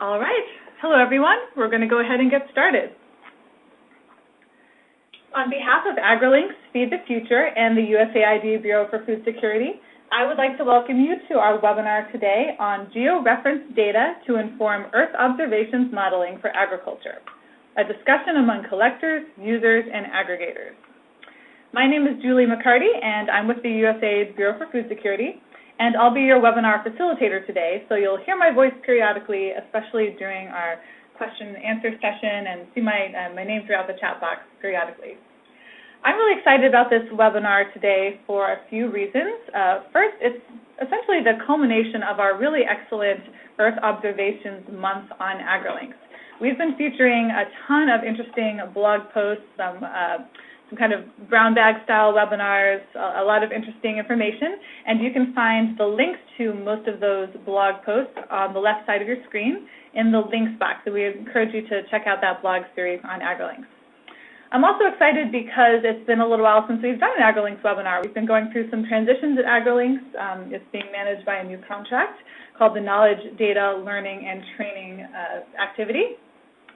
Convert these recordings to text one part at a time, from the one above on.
All right. Hello, everyone. We're going to go ahead and get started. On behalf of AgriLinks, Feed the Future, and the USAID Bureau for Food Security, I would like to welcome you to our webinar today on georeference data to inform Earth observations modeling for agriculture, a discussion among collectors, users, and aggregators. My name is Julie McCarty, and I'm with the USAID Bureau for Food Security, and I'll be your webinar facilitator today, so you'll hear my voice periodically, especially during our question and answer session, and see my, uh, my name throughout the chat box periodically. I'm really excited about this webinar today for a few reasons. Uh, first, it's essentially the culmination of our really excellent Earth Observations Month on AgriLinks. We've been featuring a ton of interesting blog posts, some uh, some kind of brown bag style webinars, a, a, lot of interesting information, and you can find the links to most of those blog posts on the left side of your screen in the links box. So we encourage you to check out that blog series on AgriLinks. I'm also excited because it's been a little while since we've done an AgriLinks webinar. We've been going through some transitions at AgriLinks. Um, it's being managed by a new contract called the Knowledge, Data, Learning, and Training uh, activity.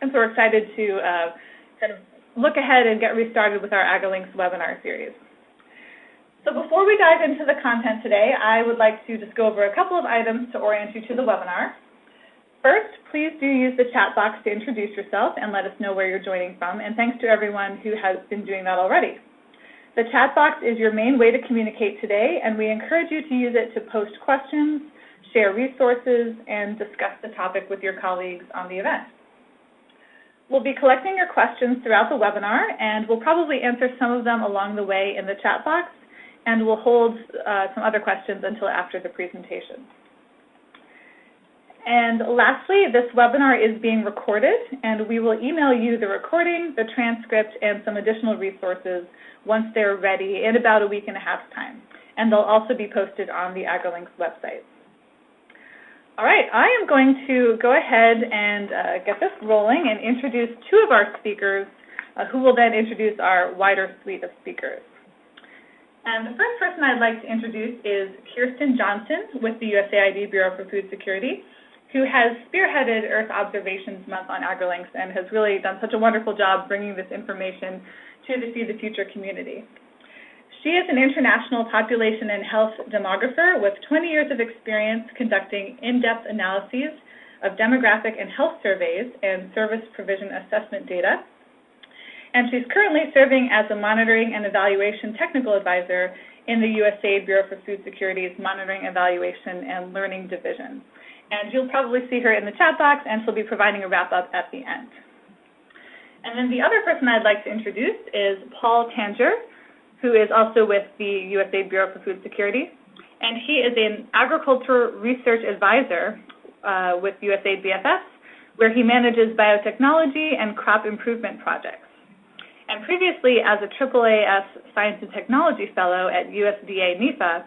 And so we're excited to uh, kind of look ahead and get restarted with our AgriLinks webinar series. So before we dive into the content today, I would like to just go over a couple of items to orient you to the webinar. First, please do use the chat box to introduce yourself and let us know where you're joining from, and thanks to everyone who has been doing that already. The chat box is your main way to communicate today, and we encourage you to use it to post questions, share resources, and discuss the topic with your colleagues on the event. We'll be collecting your questions throughout the webinar, and we'll probably answer some of them along the way in the chat box, and we'll hold uh, some other questions until after the presentation. And lastly, this webinar is being recorded, and we will email you the recording, the transcript, and some additional resources once they're ready in about a week and a half's time. And they'll also be posted on the AgriLinks website. All right, I am going to go ahead and uh, get this rolling and introduce two of our speakers, uh, who will then introduce our wider suite of speakers. And the first person I'd like to introduce is Kirsten Johnson with the USAID Bureau for Food Security, who has spearheaded Earth Observations Month on AgriLinks and has really done such a wonderful job bringing this information to the Feed the Future community. She is an international population and health demographer with 20 years of experience conducting in-depth analyses of demographic and health surveys and service provision assessment data. And she's currently serving as a monitoring and evaluation technical advisor in the USAID Bureau for Food Security's Monitoring, Evaluation, and Learning Division. And you'll probably see her in the chat box, and she'll be providing a wrap-up at the end. And then the other person I'd like to introduce is Paul Tanger, who is also with the USA Bureau for Food Security. And he is an agriculture research advisor uh, with USAID BFS, where he manages biotechnology and crop improvement projects. And previously, as a AAAS Science and Technology Fellow at USDA NIFA,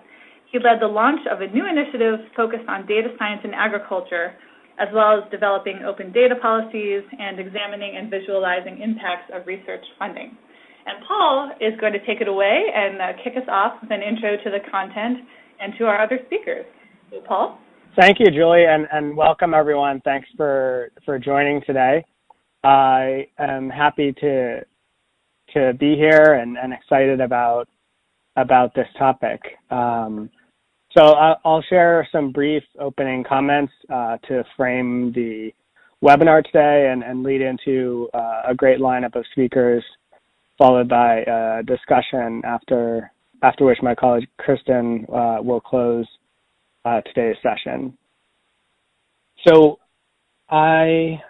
he led the launch of a new initiative focused on data science in agriculture, as well as developing open data policies and examining and visualizing impacts of research funding. And Paul is going to take it away and uh, kick us off with an intro to the content and to our other speakers. Paul? Thank you, Julie, and, and welcome everyone. Thanks for, for joining today. I am happy to to be here and, and excited about about this topic. Um, so I'll share some brief opening comments uh, to frame the webinar today and, and lead into uh, a great lineup of speakers followed by a discussion after after which my colleague Kristen uh, will close uh, today's session. So I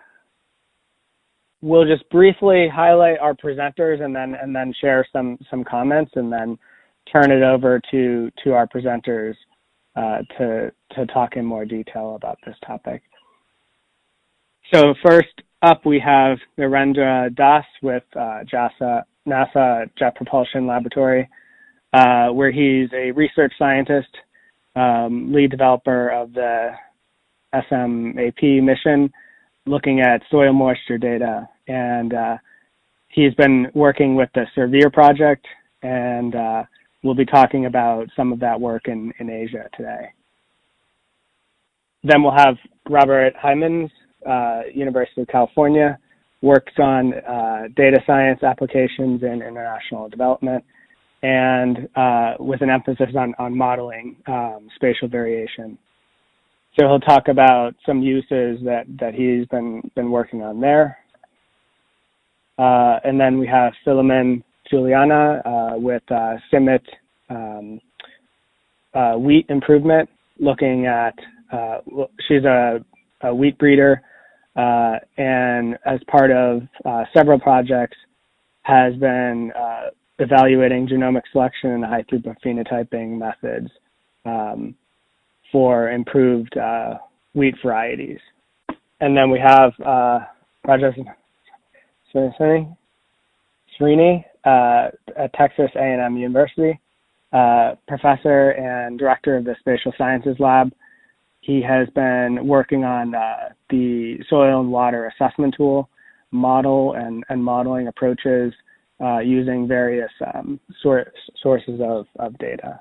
will just briefly highlight our presenters and then and then share some some comments and then turn it over to to our presenters uh, to to talk in more detail about this topic. So first up, we have Narendra Das with uh, JASA, NASA Jet Propulsion Laboratory, uh, where he's a research scientist, um, lead developer of the SMAP mission, looking at soil moisture data. And uh, he's been working with the SERVIR project, and uh, we'll be talking about some of that work in, in Asia today. Then we'll have Robert Hijmans uh, University of California, works on uh, data science applications in international development, and uh, with an emphasis on, on modeling um, spatial variation. So he'll talk about some uses that, that he's been, been working on there. Uh, and then we have Philomin Juliana uh, with uh, CIMMYT um, uh, wheat improvement, looking at, uh, she's a, a, wheat breeder, uh, and as part of several projects has been evaluating genomic selection and high throughput phenotyping methods um, for improved uh, wheat varieties. And then we have uh, Rajesh Srini uh, at Texas A&M University, uh, professor and director of the Spatial Sciences Lab. He has been working on uh, the soil and water assessment tool, model and, and modeling approaches uh, using various um, sor sources of, of data.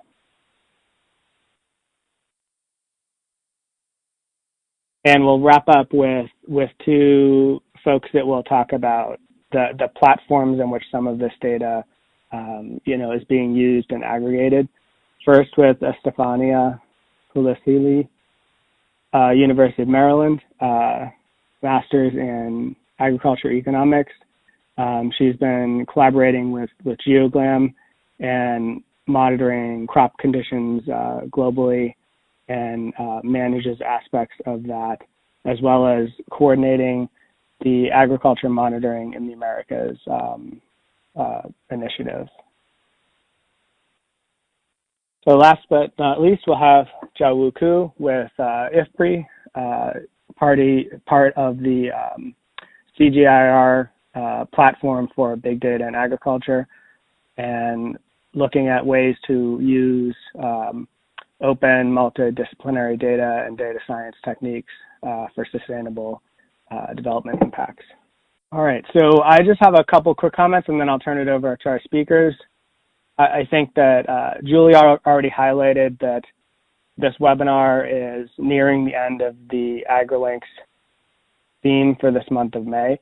And we'll wrap up with, with two folks that will talk about the, the platforms in which some of this data um, you know, is being used and aggregated. First with Estefania Puricelli, uh, University of Maryland, uh, master's in agriculture economics. Um, she's been collaborating with, with GeoGlam and monitoring crop conditions uh, globally and uh, manages aspects of that, as well as coordinating the agriculture monitoring in the Americas um, uh, initiative. So last but not least, we'll have Ku with uh, IFPRI, uh, party, part of the um, CGIAR uh, platform for big data and agriculture, and looking at ways to use um, open multidisciplinary data and data science techniques uh, for sustainable uh, development impacts. All right, so I just have a couple quick comments and then I'll turn it over to our speakers. I, think that uh, Julie already highlighted that this webinar is nearing the end of the AgriLinks theme for this month of May,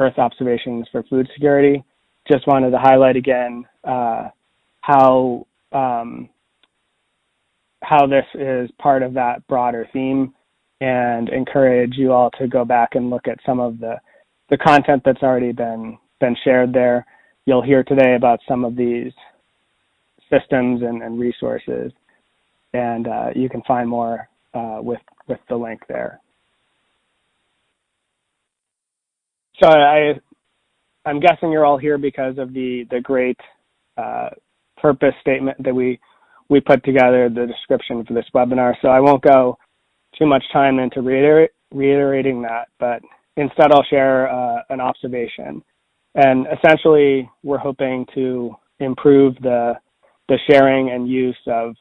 Earth Observations for Food Security. Just wanted to highlight again uh, how um, how this is part of that broader theme and encourage you all to go back and look at some of the, the content that's already been, been shared there. You'll hear today about some of these systems and, and resources, and uh, you can find more uh, with, with the link there. So I, I'm guessing you're all here because of the, the great uh, purpose statement that we we put together the description for this webinar. So I won't go too much time into reiter reiterating that, but instead I'll share uh, an observation. And essentially, we're hoping to improve the, the sharing and use of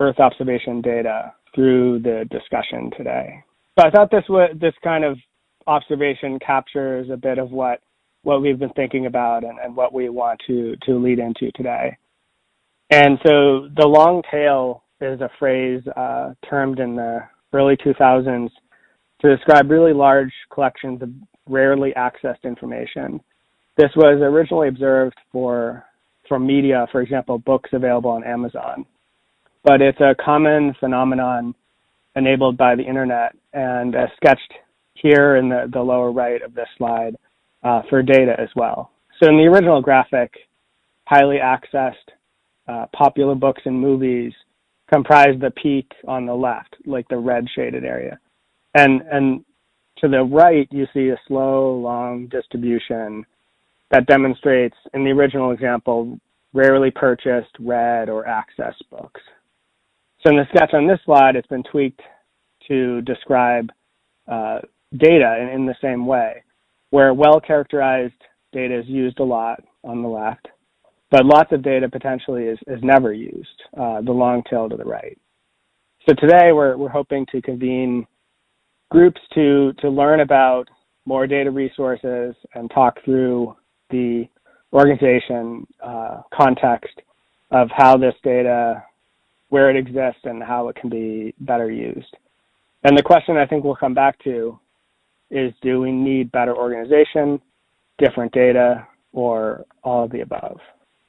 Earth observation data through the discussion today. So I thought this would, this kind of observation captures a bit of what what we've been thinking about and, and what we want to to lead into today. And so the long tail is a phrase uh, termed in the early 2000s to describe really large collections of rarely accessed information. This was originally observed for from media, for example, books available on Amazon. But it's a common phenomenon enabled by the internet and uh, sketched here in the, the lower right of this slide uh, for data as well. So in the original graphic, highly accessed uh, popular books and movies comprise the peak on the left, like the red shaded area. And, and to the right, you see a slow, long distribution that demonstrates, in the original example, rarely purchased, read, or accessed books. So in the sketch on this slide, it's been tweaked to describe uh, data in, in the same way, where well-characterized data is used a lot on the left, but lots of data potentially is, is never used, uh, the long tail to the right. So today we're, we're hoping to convene groups to, to learn about more data resources and talk through the organization uh, context of how this data, where it exists and how it can be better used. And the question I think we'll come back to is do we need better organization, different data, or all of the above?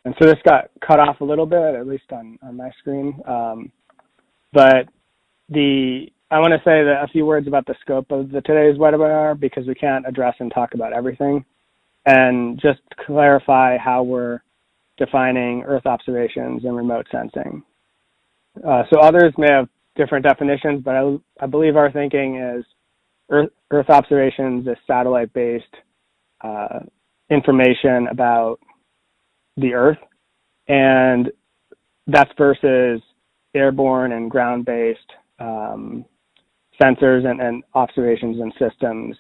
And so this got cut off a little bit, at least on, on my screen. Um, but the I want to say a few words about the scope of the today's webinar because we can't address and talk about everything, and just clarify how we're defining Earth observations and remote sensing. Uh, so others may have different definitions, but I, I believe our thinking is Earth, Earth observations is satellite-based uh, information about the Earth, and that's versus airborne and ground-based um, sensors and, and, observations and systems,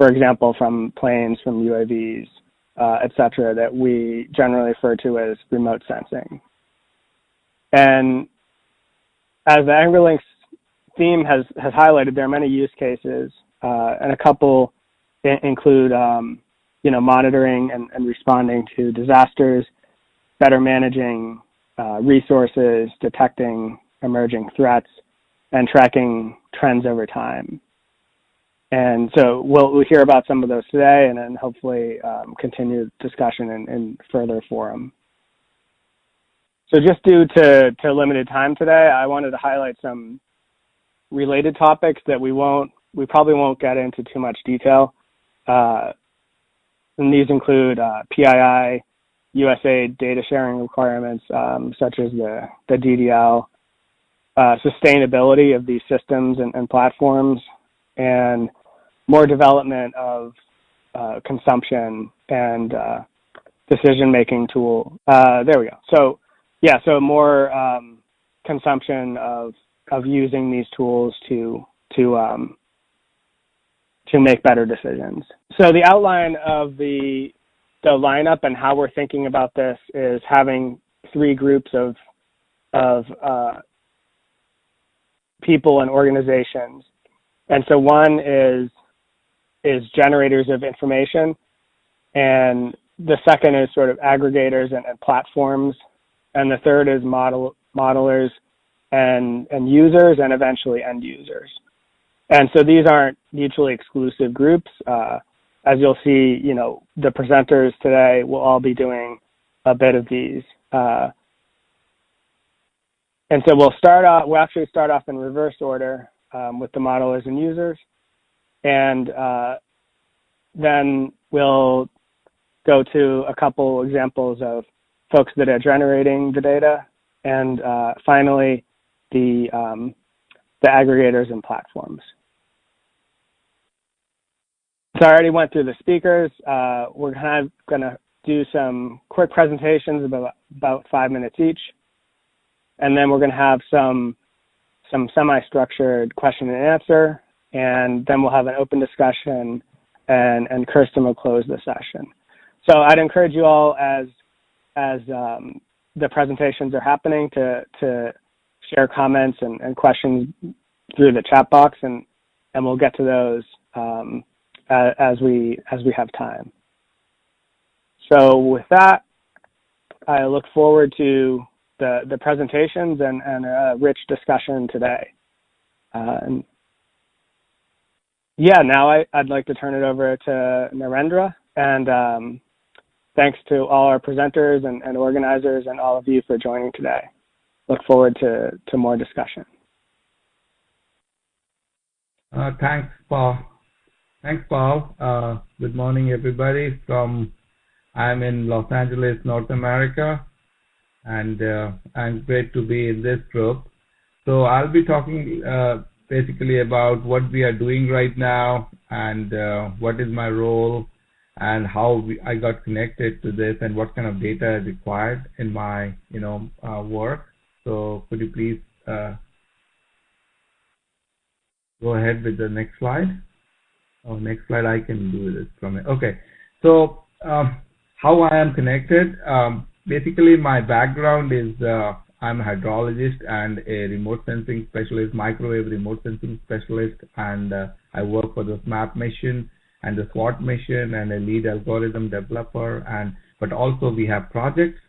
for example, from planes, from UAVs, uh, et cetera, that we generally refer to as remote sensing. And as the AgriLinks theme has, has highlighted, there are many use cases, uh, and a couple include, um, you know, monitoring and, and, responding to disasters, better managing uh, resources, detecting emerging threats, and tracking trends over time. And so we'll, we'll hear about some of those today and then hopefully um, continue discussion in, in further forum. So just due to, to limited time today, I wanted to highlight some related topics that we won't, we probably won't get into too much detail. Uh, and these include uh, PII, USA data sharing requirements, um, such as the, the DDL, uh, sustainability of these systems and, and, platforms, and more development of uh, consumption and uh, decision-making tool. Uh, there we go. So yeah, so more um, consumption of of using these tools to to um, to make better decisions. So the outline of the the lineup and how we're thinking about this is having three groups of of uh, people and organizations. And so one is is generators of information, and the second is sort of aggregators and, and platforms and the third is model modelers and and users and eventually end users. And so these aren't mutually exclusive groups. Uh, as you'll see, you know, the presenters today will all be doing a bit of these. Uh, and so we'll start off, we'll actually start off in reverse order um, with the modelers and users. And uh, then we'll go to a couple examples of folks that are generating the data, and uh, finally, the, um, the aggregators and platforms. So I already went through the speakers. Uh, we're kind of going to do some quick presentations about about five minutes each, and then we're going to have some some semi-structured question and answer, and then we'll have an open discussion, and and Kirsten will close the session. So I'd encourage you all as as um, the presentations are happening to to share comments and, and, questions through the chat box, and and we'll get to those um, as, we as we have time. So with that, I look forward to the the presentations and, and a rich discussion today. Uh, and yeah, now I, would like to turn it over to Narendra and um, Thanks to all our presenters and, and organizers and all of you for joining today. Look forward to, to more discussion. Uh, thanks, Paul. Thanks, Paul. Uh, good morning, everybody. From I'm in Los Angeles, North America, and uh, I'm great to be in this group. So I'll be talking uh, basically about what we are doing right now and uh, what is my role and how we, I got connected to this and what kind of data is required in my you know uh, work. So could you please uh, go ahead with the next slide? Oh, next slide I can do this from it. Okay, so um, how I am connected. Um, basically, my background is uh, I'm a hydrologist and a remote sensing specialist, microwave remote sensing specialist, and uh, I work for the SMAP mission and the SWOT mission and a lead algorithm developer. And but also we have projects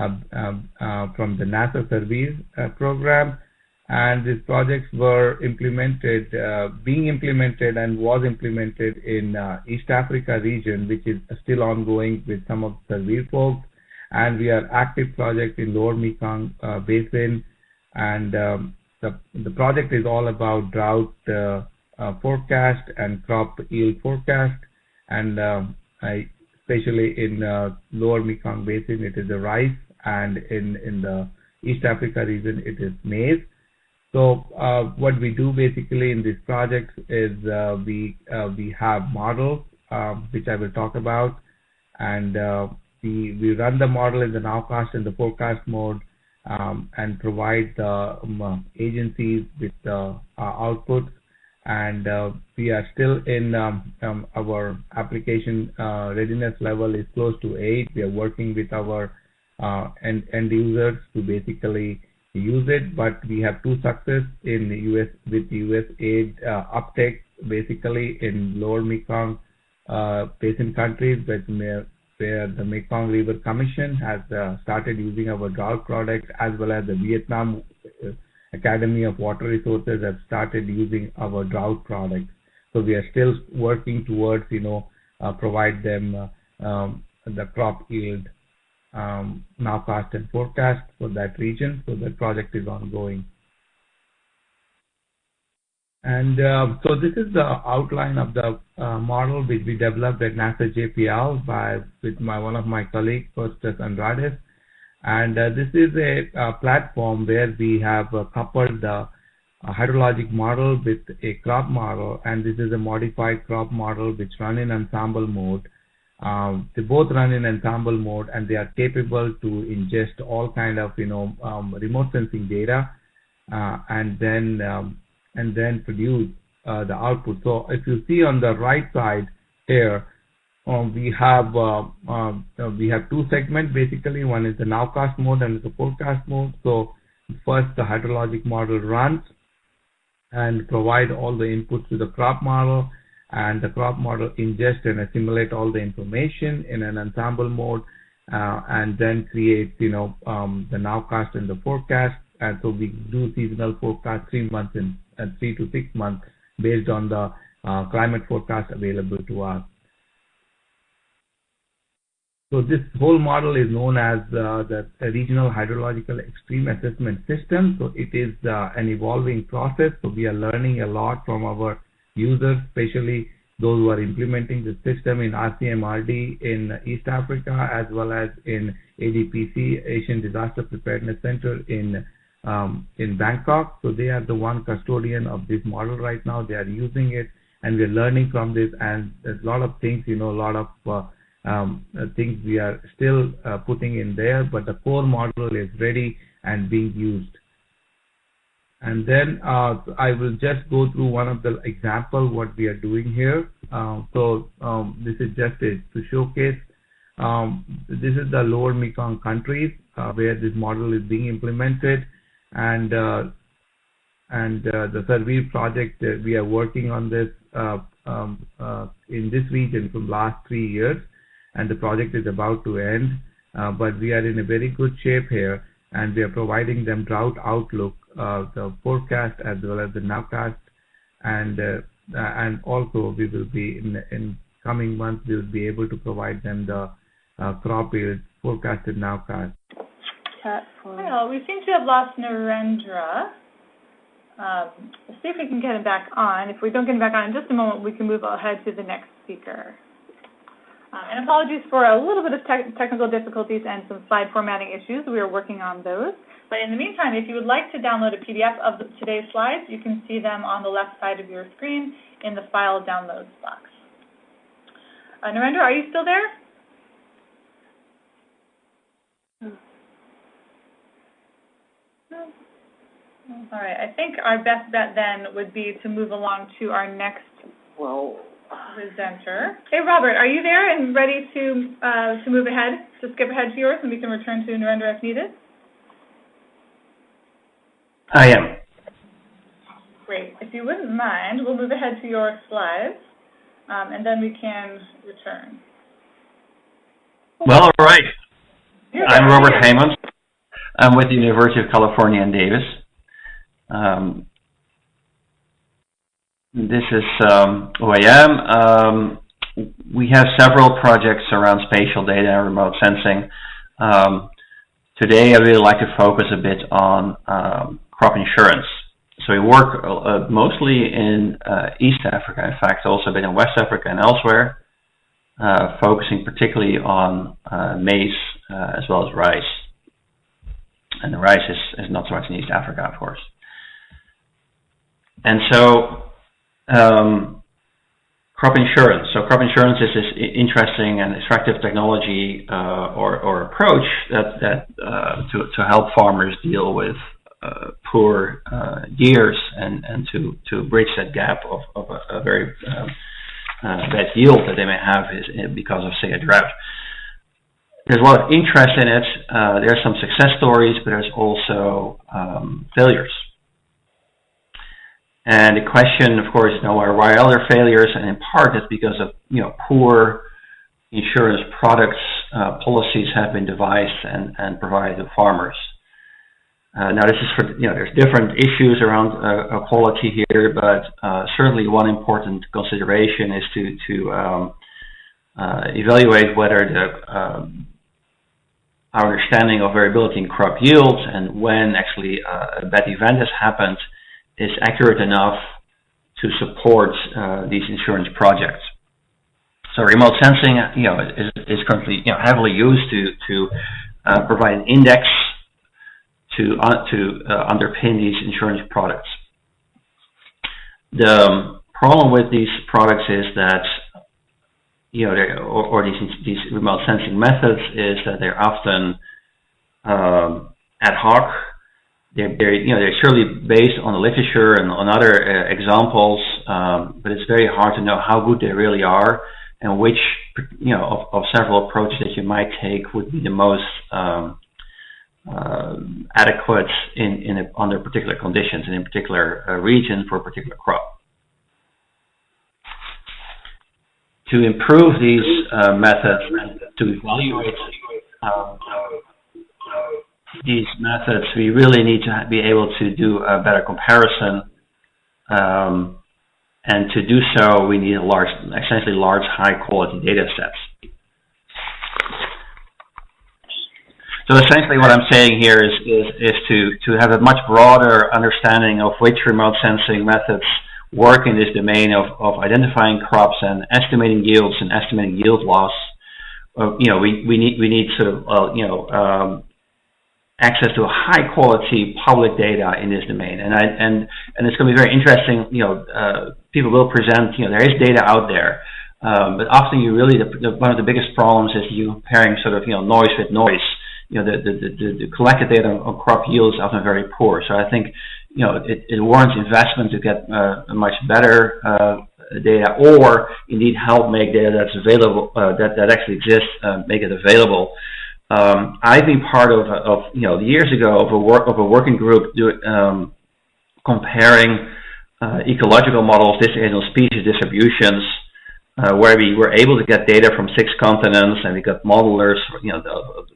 uh, uh, uh, from the NASA SERVIR uh, program and these projects were implemented, uh, being implemented and was implemented in uh, East Africa region, which is still ongoing with some of the SERVIR folks. And we are active project in Lower Mekong uh, Basin, and um, the the project is all about drought uh, uh, forecast and crop yield forecast, and I, especially in Lower Mekong Basin, it is the rice, and in in the East Africa region, it is maize. So what we do basically in this project is we we have models um, which I will talk about, and uh, we run the model in the nowcast and the forecast mode, um, and provide the um, agencies with the outputs. And uh, we are still in um, um, our application uh, readiness level is close to eight. We are working with our uh, end end users to basically use it, but we have two success in the US with the US aid uh, uptake basically in lower Mekong uh, basin countries where, where the Mekong River Commission has uh, started using our drought products, as well as the Vietnam uh, Academy of Water Resources have started using our drought products. So we are still working towards, you know, uh, provide them um, the crop yield um, nowcast and forecast for that region. So that project is ongoing. And uh, so this is the outline of the uh, model which we developed at NASA JPL by with my one of my colleagues, Kostas Andreadis. And uh, this is a, a, platform where we have uh, coupled the hydrologic model with a crop model, and this is a modified crop model which run in ensemble mode. Um, they both run in ensemble mode and they are capable to ingest all kind of you know um, remote sensing data uh, and then um, and then produce uh, the output. So if you see on the right side here, um, we have uh, um, uh we have two segments basically. One is the nowcast mode and the forecast mode. So first the hydrologic model runs and provide all the inputs to the crop model and the crop model ingest and assimilate all the information in an ensemble mode uh, and then create you know um, the nowcast and the forecast and so we do seasonal forecast three months in uh, three to six months based on the uh, climate forecast available to us. So this whole model is known as uh, the regional hydrological extreme assessment system. So it is uh, an evolving process. So we are learning a lot from our users, especially those who are implementing the system in RCMRD in East Africa, as well as in ADPC, Asian Disaster Preparedness Center in in Bangkok. So they are the one custodian of this model right now. They are using it, and we're learning from this. And there's a lot of things, you know, a lot of uh, um, things we are still uh, putting in there, but the core model is ready and being used and then uh, I will just go through one of the example what we are doing here. Uh, so um, this is just to showcase. Um, this is the lower Mekong countries uh, where this model is being implemented, and uh, and uh, the SERVIR project we are working on this uh, um, in this region from last three years, and the project is about to end. but we are in a very good shape here, and we are providing them drought outlook uh, the forecast as well as the nowcast, and uh, and also we will be in in coming months we will be able to provide them the uh, crop yield forecasted nowcast. Well, we seem to have lost Narendra. Um, let's see if we can get him back on. If we don't get him back on in just a moment, we can move ahead to the next speaker. Uh, and apologies for a little bit of te technical difficulties and some slide formatting issues. We are working on those. But in the meantime, if you would like to download a PDF of the, today's slides, you can see them on the left side of your screen in the File Downloads box. Uh, Narendra, are you still there? All right. I think our best bet then would be to move along to our next well, presenter. Hey, Robert, are you there and ready to uh, to move ahead, to skip ahead to yours, and we can return to Narendra if needed? I am. Great. If you wouldn't mind, we'll move ahead to your slides, um, and then we can return. Well, all right. I'm Robert Hijmans. I'm with the University of California in Davis. Um, this is um, who I am. Um, we have several projects around spatial data and remote sensing. Um, today, I really like to focus a bit on um, crop insurance. So we work uh, mostly in uh, East Africa, in fact, also a bit in West Africa and elsewhere, uh, focusing particularly on uh, maize uh, as well as rice. And the rice is, is not so much in East Africa, of course. And so um, crop insurance. So crop insurance is this interesting and attractive technology uh, or, or approach that, that uh, to, to help farmers deal with uh, poor uh, years and, and to, to bridge that gap of, of a, a very um, uh, bad yield that they may have is, because of, say, a drought. There's a lot of interest in it. Uh, there are some success stories, but there's also um, failures. And the question, of course, you know, why are there failures? And in part, it's because of you know poor insurance products uh, policies have been devised and, and provided to farmers. Uh, now, this is for you know, there's different issues around uh, quality here, but uh, certainly one important consideration is to to um, uh, evaluate whether the um, our understanding of variability in crop yields and when actually uh, a bad event has happened is accurate enough to support uh, these insurance projects. So remote sensing, you know, is, is currently you know heavily used to to uh, provide an index to uh, to uh, underpin these insurance products. The um, problem with these products is that you know, or, or, these these remote sensing methods is that they're often um, ad hoc they're, they're, you know, they're surely based on the literature and on other uh, examples, um, but it's very hard to know how good they really are and which, you know, of, of several approaches that you might take would be the most um, uh, adequate in, in a, under particular conditions and in particular uh, region for a particular crop. To improve these uh, methods and to evaluate um, these methods, we really need to be able to do a better comparison. Um, and to do so, we need a large, essentially large, high-quality data sets. So essentially what I'm saying here is, is, is to, to have a much broader understanding of which remote sensing methods work in this domain of, of identifying crops and estimating yields and estimating yield loss. Uh, you know, we, we need we need sort of uh, you know um, access to high quality public data in this domain. And I, and, and it's going to be very interesting, you know, uh, people will present, you know, there is data out there. Um, but often you really, the, the, one of the biggest problems is you comparing sort of, you know, noise with noise. You know, the, the, the, the collected data on crop yields often very poor. So I think, you know, it, it warrants investment to get uh, much better uh, data or indeed help make data that's available, uh, that, that actually exists, uh, make it available. Um, I've been part of, of, you know, years ago of a work of a working group do, um, comparing uh, ecological models, distributional species distributions, uh, where we were able to get data from six continents, and we got modelers, you know, of,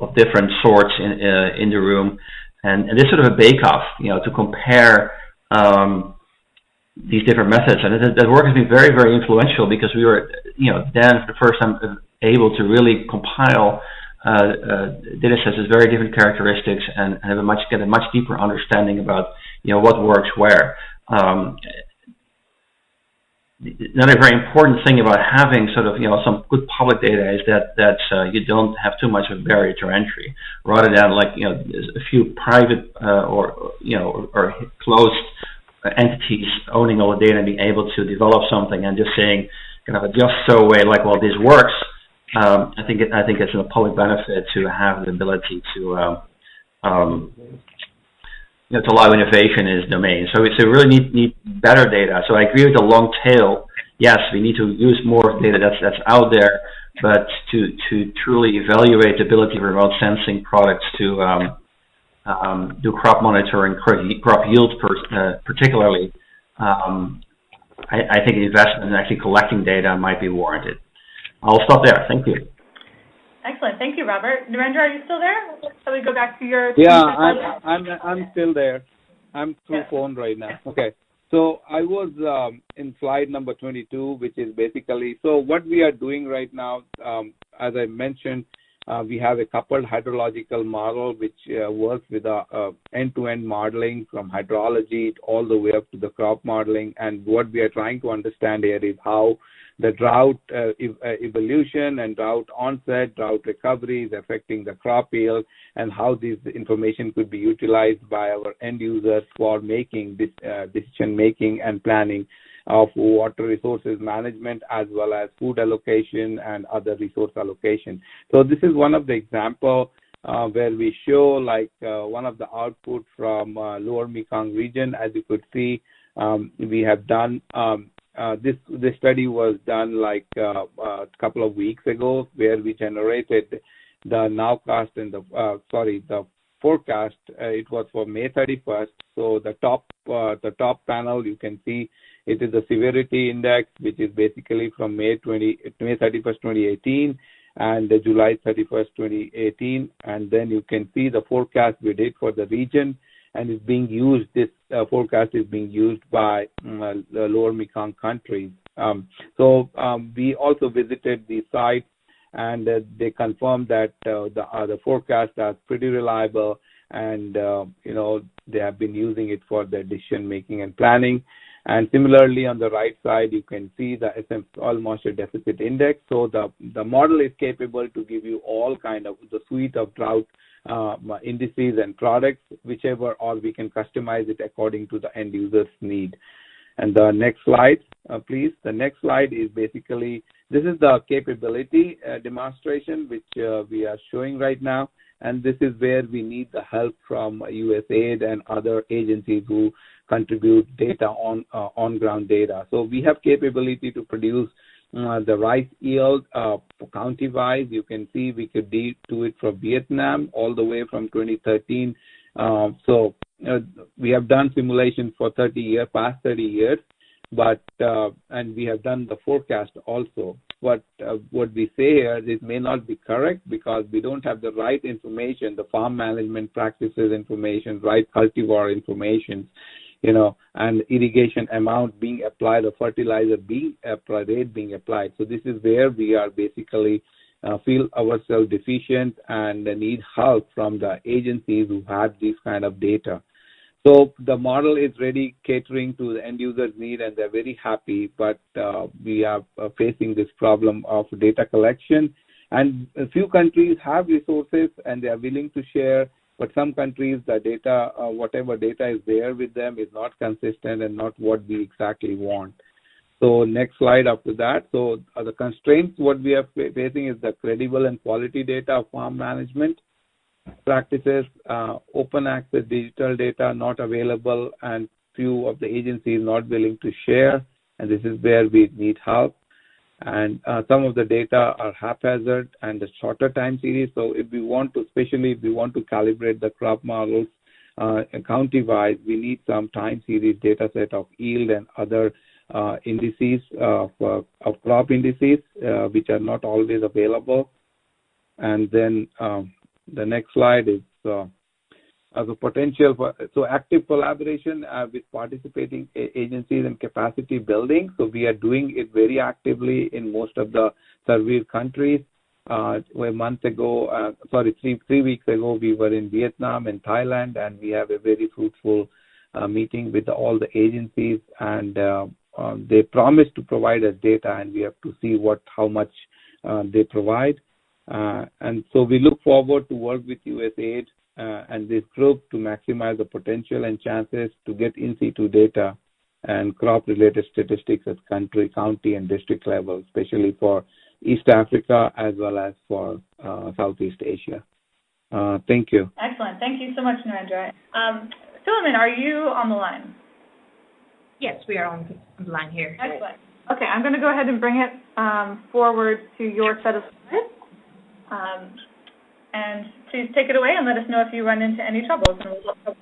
of different sorts in in the room, and, and this sort of a bake-off, you know, to compare um, these different methods, and that work has been very, very influential because we were, you know, then for the first time able to really compile uh, uh, data sets with very different characteristics and, have a much get a much deeper understanding about you know what works where. Um, another very important thing about having sort of you know some good public data is that that uh, you don't have too much of a barrier to entry, rather than like you know a few private uh, or you know or, closed entities owning all the data and being able to develop something and just saying kind of a just so way like well this works um, I think it, I think it's a public benefit to have the ability to um, um, know to allow innovation in this domain. So it's a really need need better data. So I agree with the long tail. Yes, we need to use more data that's that's out there, but to to truly evaluate the ability of remote sensing products to um, um, do crop monitoring, crop yield per, uh, particularly, um, I, I think investment in actually collecting data might be warranted. I'll stop there. Thank you. Excellent. Thank you, Robert. Narendra, are you still there? Shall we go back to your? Yeah, I'm, I'm, I'm still there. I'm through yes. phone right now. Okay. So I was um, in slide number 22, which is basically so what we are doing right now. Um, as I mentioned, uh, we have a coupled hydrological model which uh, works with a, a end-to-end modeling from hydrology all the way up to the crop modeling. And what we are trying to understand here is how the drought uh, uh, evolution and drought onset, drought recovery is affecting the crop yield, and how this information could be utilized by our end users for making this uh, decision making and planning of water resources management as well as food allocation and other resource allocation. So this is one of the example uh, where we show like uh, one of the output from uh, lower Mekong region. As you could see, um, we have done um, this this study was done like uh, a couple of weeks ago, where we generated the nowcast and the uh, sorry the forecast. it was for May 31st. So the top the top panel you can see it is the severity index, which is basically from May 20, May 31st, 2018 and July 31st, 2018. And then you can see the forecast we did for the region and is being used. This uh, forecast is being used by uh, the lower Mekong countries. Um, so um, we also visited the site, and uh, they confirmed that uh, the uh, the forecasts are pretty reliable, and you know they have been using it for their decision making and planning. And similarly, on the right side, you can see the SM soil moisture deficit index. So the the model is capable to give you all kind of the suite of drought uh, indices and products, whichever, or we can customize it according to the end user's need. And the next slide, uh, please. The next slide is basically this is the capability uh, demonstration which uh, we are showing right now, and this is where we need the help from USAID and other agencies who contribute data on uh, on ground data. So we have capability to produce uh, the rice yield uh, county-wise, you can see we could do it for Vietnam all the way from 2013. Uh, so uh, we have done simulation for 30 years, past 30 years, but uh, and we have done the forecast also. But uh, what we say here, this may not be correct because we don't have the right information, the farm management practices information, right cultivar information you know, and irrigation amount being applied or fertilizer being applied, rate being applied. So this is where we are basically uh, feel ourselves deficient and need help from the agencies who have this kind of data. So the model is ready catering to the end user's need and they're very happy, but uh, we are uh, facing this problem of data collection. And a few countries have resources and they are willing to share but some countries, the data, uh, whatever data is there with them, is not consistent and not what we exactly want. So next slide after that. So the constraints what we are facing is the credible and quality data of farm management practices, uh, open access digital data not available, and few of the agencies not willing to share. And this is where we need help and uh, some of the data are haphazard and the shorter time series. So if we want to, especially if we want to calibrate the crop models uh, county-wise, we need some time series data set of yield and other uh, indices of, uh, of crop indices, uh, which are not always available. And then um, the next slide is uh, as a potential for so active collaboration uh, with participating agencies and capacity building. So we are doing it very actively in most of the surveyed countries. Uh, a month ago, uh, sorry, three three weeks ago, we were in Vietnam and Thailand, and we have a very fruitful uh, meeting with all the agencies, and uh, um, they promised to provide us data, and we have to see what how much uh, they provide. Uh, and so we look forward to work with USAID uh, and this group to maximize the potential and chances to get in situ data and crop related statistics at country, county, and district level, especially for East Africa as well as for uh, Southeast Asia. Uh, thank you. Excellent. Thank you so much, Narendra. Um, are you on the line? Yes, we are on the line here. Excellent. Okay, I'm going to go ahead and bring it um, forward to your set of slides. Um, and please take it away and let us know if you run into any troubles, and we'll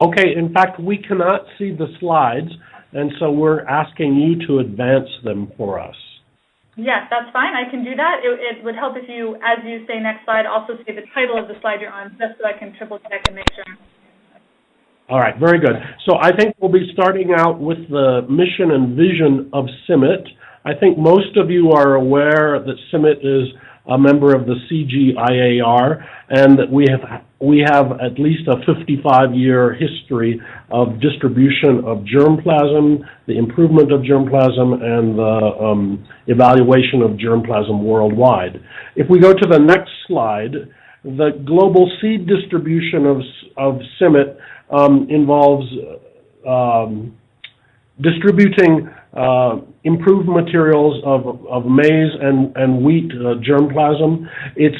Okay, in fact, we cannot see the slides, and so we're asking you to advance them for us. Yes, that's fine. I can do that. It, it would help if you, as you say next slide, also say the title of the slide you're on, just so I can triple check and make sure. All right, very good. So I think we'll be starting out with the mission and vision of CIMMYT. I think most of you are aware that CIMMYT is a member of the CGIAR and that we have we have at least a 55-year history of distribution of germplasm, the improvement of germplasm, and the um, evaluation of germplasm worldwide. If we go to the next slide, the global seed distribution of, of CIMMYT um, involves um, distributing uh, improved materials of, of maize and, and wheat uh, germplasm. It's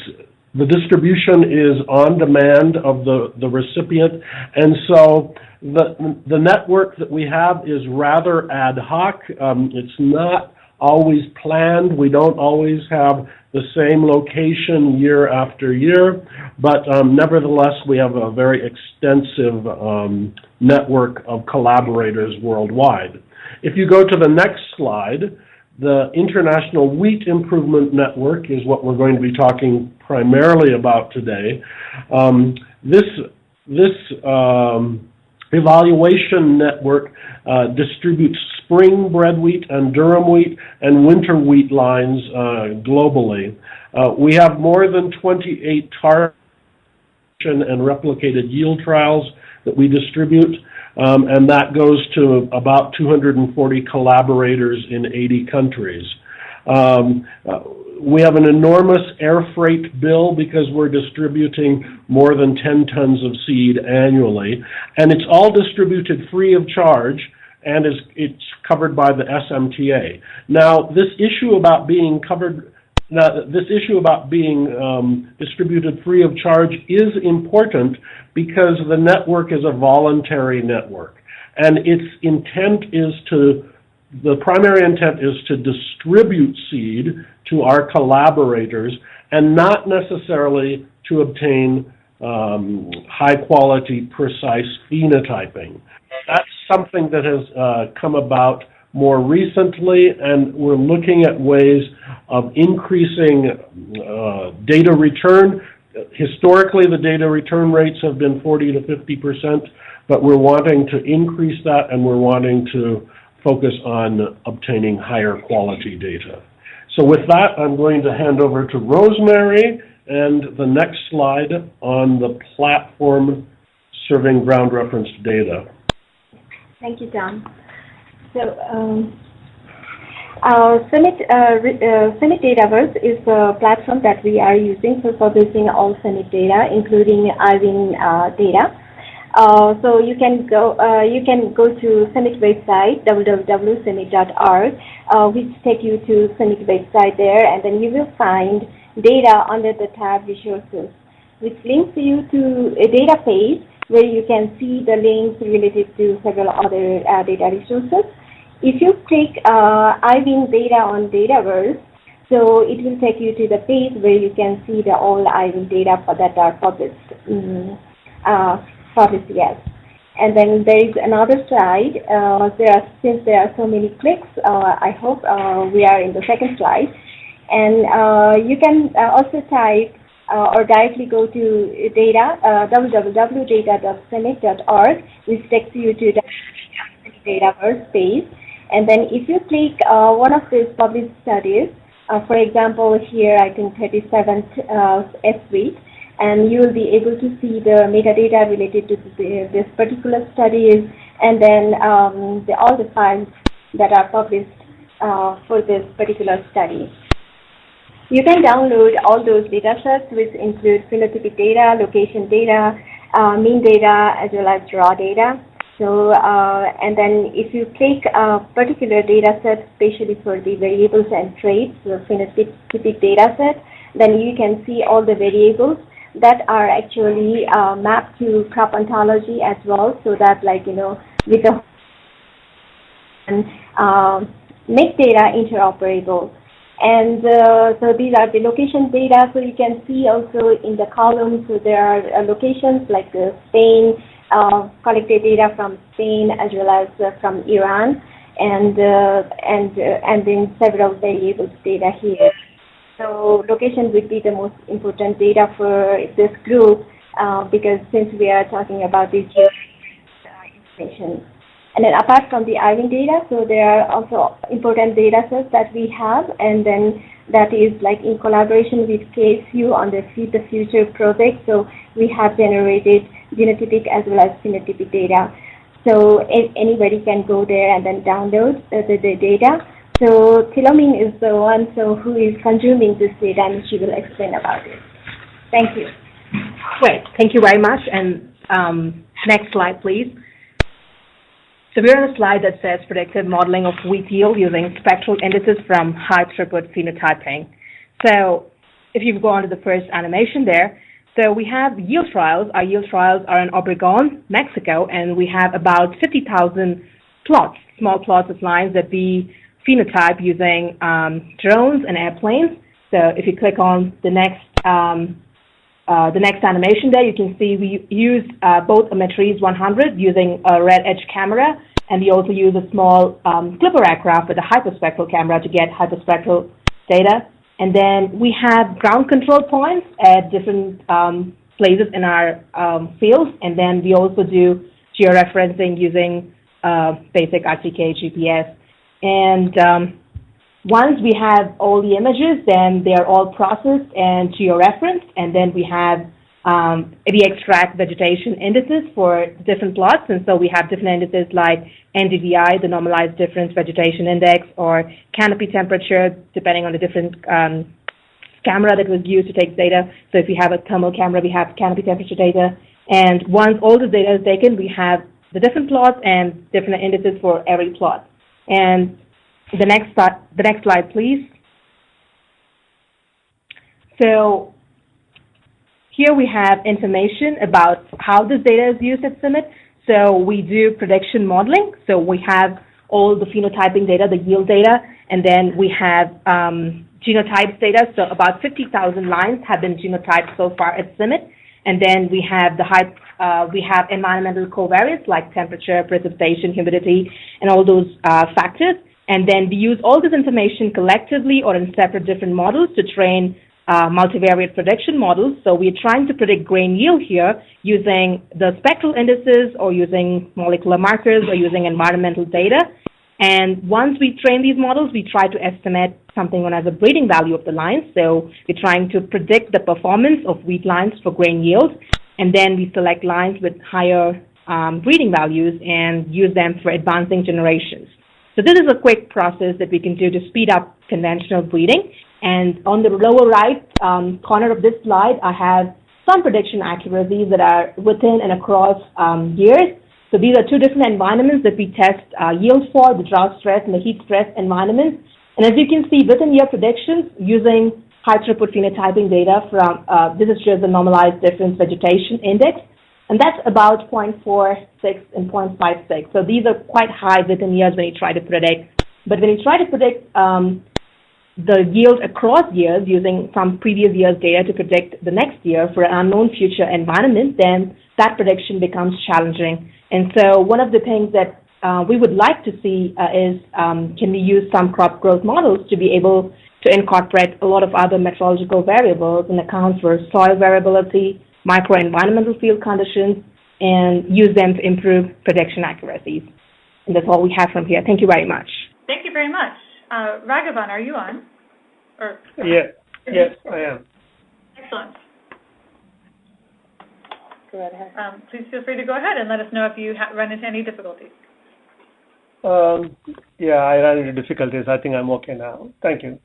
the distribution is on demand of the, the recipient, and so the, the network that we have is rather ad hoc. Um, it's not always planned. We don't always have the same location year after year, but um, nevertheless, we have a very extensive um, network of collaborators worldwide. If you go to the next slide, the International Wheat Improvement Network is what we're going to be talking primarily about today. Um, this this um, evaluation network uh, distributes spring bread wheat and durum wheat and winter wheat lines uh, globally. Uh, we have more than 28 target and replicated yield trials that we distribute, um, and that goes to about 240 collaborators in 80 countries. Um, uh, we have an enormous air freight bill because we're distributing more than 10 tons of seed annually, and it's all distributed free of charge and is it's covered by the SMTA. Now, this issue about being covered, now, this issue about being um, distributed free of charge is important because the network is a voluntary network, and its intent is to the primary intent is to distribute seed to our collaborators and not necessarily to obtain um, high quality, precise phenotyping. That's something that has uh, come about more recently, and we're looking at ways of increasing uh, data return. Historically, the data return rates have been 40 to 50 percent, but we're wanting to increase that, and we're wanting to focus on obtaining higher quality data. So with that, I'm going to hand over to Rosemary and the next slide on the platform serving ground reference data. Thank you, Tom. So, um, our CIMMYT, uh, uh, Dataverse is a platform that we are using for publishing all CIMMYT data, including IWIN uh, data. Uh, so you can go uh, you can go to CIMMYT website www.cimmyt.org, uh, which take you to CIMMYT website there, and then you will find data under the tab resources, which links you to a data page where you can see the links related to several other uh, data resources. If you click uh, IWIN data on Dataverse, so it will take you to the page where you can see the all IWIN data for that are published. Mm, uh, published, yes. And then there is another slide. Uh, there are, since there are so many clicks, uh, I hope uh, we are in the second slide. And uh, you can also type uh, or directly go to data, uh, www.data.cimmyt.org, which takes you to the Dataverse page. And then if you click uh, one of these published studies, uh, for example, here I think 37th uh, ESWYT, and you will be able to see the metadata related to the, this particular studies, and then um, the, all the files that are published uh, for this particular study. You can download all those data sets, which include phenotypic data, location data, uh, mean data, as well as raw data. So, uh, and then if you click a particular data set, especially for the variables and traits, the phenotypic data set, then you can see all the variables that are actually uh, mapped to crop ontology as well, so that like, you know, with the and uh, make data interoperable. And uh, so these are the location data. So you can see also in the columns, so there are uh, locations like uh, Spain, uh, collected data from Spain as well as uh, from Iran, and uh, and and then several variables data here. So location would be the most important data for this group because since we are talking about this information. And then apart from the IWIN data, so there are also important data sets that we have, and then that is like in collaboration with KSU on the Feed the Future project. So we have generated genotypic as well as phenotypic data. So anybody can go there and then download the, the, the data. So Philomin is the one so who is consuming this data, and she will explain about it. Thank you. Great. Thank you very much. And um, next slide, please. So we're on a slide that says predictive modeling of wheat yield using spectral indices from high throughput phenotyping. So if you go on to the first animation there, so we have yield trials. Our yield trials are in Obregon, Mexico, and we have about 50,000 plots, small plots of lines that we phenotype using um, drones and airplanes. So if you click on the next um, uh, the next animation there, you can see we use uh, both a Matrice 100 using a red edge camera, and we also use a small um, Clipper aircraft with a hyperspectral camera to get hyperspectral data. And then we have ground control points at different um, places in our um, fields, and then we also do georeferencing using uh, basic RTK GPS. And um, once we have all the images, then they are all processed and georeferenced, and then we have um, we extract vegetation indices for different plots, and so we have different indices like NDVI, the normalized difference vegetation index, or canopy temperature, depending on the different um, camera that was used to take data. So if you have a thermal camera, we have canopy temperature data. And once all the data is taken, we have the different plots and different indices for every plot. And the next, the next slide, please. So here we have information about how this data is used at CIMMYT. So we do prediction modeling. So we have all the phenotyping data, the yield data, and then we have um, genotypes data. So about 50,000 lines have been genotyped so far at CIMMYT. And then we have the high, uh, we have environmental covariates like temperature, precipitation, humidity, and all those uh, factors. And then we use all this information collectively or in separate different models to train uh, multivariate prediction models. So we're trying to predict grain yield here using the spectral indices or using molecular markers or using environmental data. And once we train these models, we try to estimate something known as a breeding value of the lines. So we're trying to predict the performance of wheat lines for grain yield. And then we select lines with higher um, breeding values and use them for advancing generations. So this is a quick process that we can do to speed up conventional breeding. And on the lower right um, corner of this slide, I have some prediction accuracies that are within and across um, years. So these are two different environments that we test uh, yield for, the drought stress and the heat stress environments. And as you can see, within year predictions using high throughput phenotyping data from, uh, this is just the normalized difference vegetation index and that's about 0.46 and 0.56. So these are quite high within years when you try to predict. But when you try to predict um, the yield across years using some previous year's data to predict the next year for an unknown future environment, then that prediction becomes challenging. And so one of the things that uh, we would like to see uh, is um, can we use some crop growth models to be able to incorporate a lot of other meteorological variables and account for soil variability, microenvironmental field conditions, and use them to improve prediction accuracies. And that's all we have from here. Thank you very much. Thank you very much. Uh, Raghavan, are you on? Or yeah, yes, I am. Excellent. Go right ahead. Um, please feel free to go ahead and let us know if you run into any difficulties. Um, yeah, I ran into difficulties. I think I'm okay now. Thank you.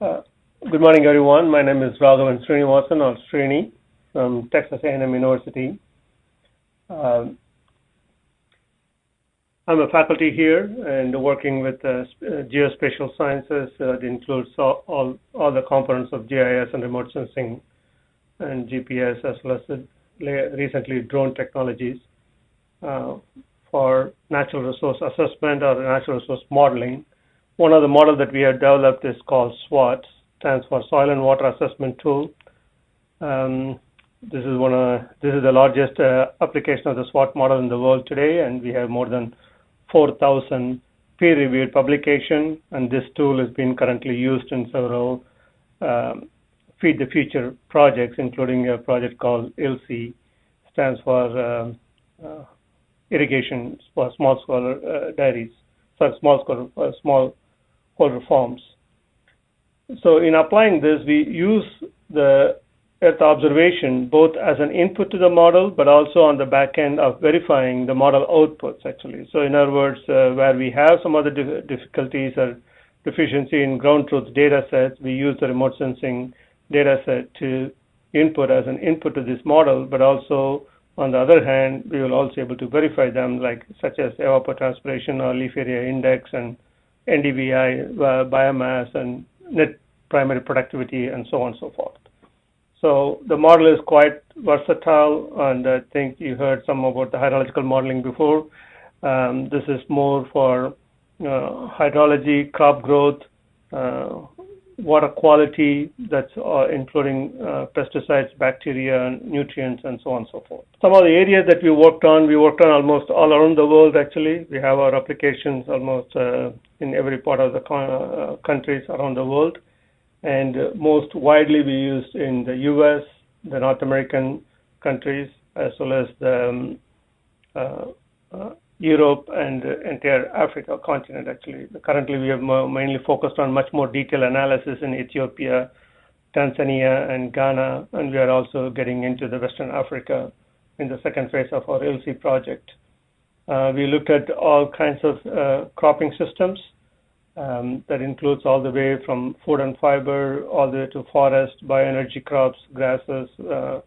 Uh, good morning, everyone. My name is Raghavan Srinivasan or Srini from Texas A&M University. Um, I'm a faculty here and working with uh, uh geospatial sciences. Uh, that includes all, all, all, the components of GIS and remote sensing and GPS, as well as recently drone technologies uh, for natural resource assessment or natural resource modeling. One of the models that we have developed is called SWAT, stands for Soil and Water Assessment Tool. Um, this is one of this is the largest uh, application of the SWAT model in the world today, and we have more than 4,000 peer-reviewed publication. And this tool is being currently used in several um, Feed the Future projects, including a project called ILSSI, stands for uh, uh, irrigation for small-scale uh, dairies, sorry, small-scale uh, smallholder farms. So in applying this, we use the Earth observation both as an input to the model, but also on the back end of verifying the model outputs, actually. So in other words, uh, where we have some other difficulties or deficiency in ground truth data sets, we use the remote sensing data set to input as an input to this model, but also on the other hand, we will also be able to verify them, like such as evapotranspiration or leaf area index and NDVI, uh, biomass, and net primary productivity, and so on and so forth. So the model is quite versatile, and I think you heard some about the hydrological modeling before. Um, this is more for uh, hydrology, crop growth, uh, water quality, that's uh, including uh, pesticides, bacteria, nutrients, and so on and so forth. Some of the areas that we worked on, we worked on almost all around the world actually. We have our applications almost uh, in every part of the uh, countries around the world and most widely we used in the U.S., the North American countries, as well as the um, uh, uh, Europe and the entire Africa continent, actually. Currently, we have mainly focused on much more detailed analysis in Ethiopia, Tanzania, and Ghana, and we are also getting into the Western Africa in the second phase of our ILSSI project. Uh, we looked at all kinds of uh, cropping systems, um, that includes all the way from food and fiber all the way to forest, bioenergy crops, grasses, uh,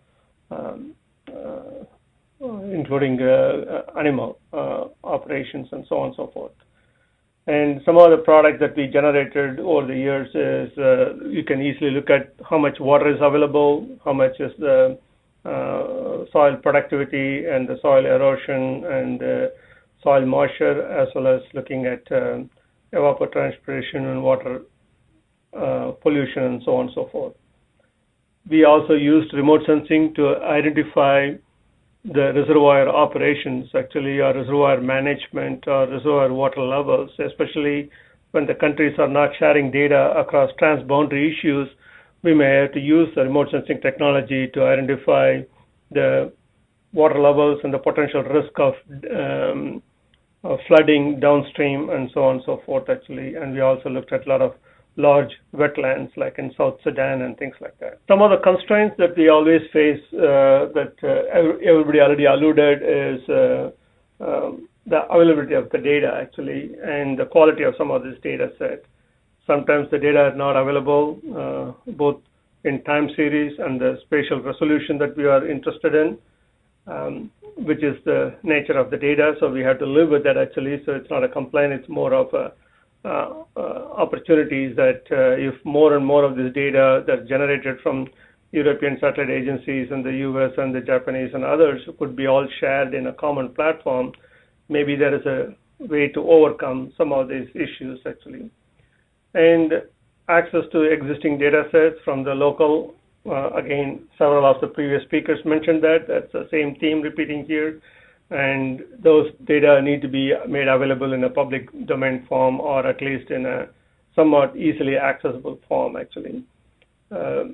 um, uh, including uh, animal uh, operations and so on and so forth. And some of the products that we generated over the years is uh, you can easily look at how much water is available, how much is the uh, soil productivity and the soil erosion and soil moisture, as well as looking at um, evapotranspiration and water uh, pollution and so on and so forth. We also used remote sensing to identify the reservoir operations, actually, or reservoir management or reservoir water levels, especially when the countries are not sharing data across transboundary issues, we may have to use the remote sensing technology to identify the water levels and the potential risk of um, flooding downstream and so on and so forth, actually. And we also looked at a lot of large wetlands like in South Sudan and things like that. Some of the constraints that we always face uh, that uh, everybody already alluded is uh, um, the availability of the data actually and the quality of some of this data set. Sometimes the data is not available uh, both in time series and the spatial resolution that we are interested in um, which is the nature of the data. So we have to live with that actually. So it's not a complaint; it's more of a uh, uh, opportunities that uh, if more and more of this data that's generated from European satellite agencies and the US and the Japanese and others could be all shared in a common platform, maybe there is a way to overcome some of these issues actually. And access to existing data sets from the local uh, again, several of the previous speakers mentioned that. That's the same theme repeating here. And those data need to be made available in a public domain form or at least in a somewhat easily accessible form, actually. Uh,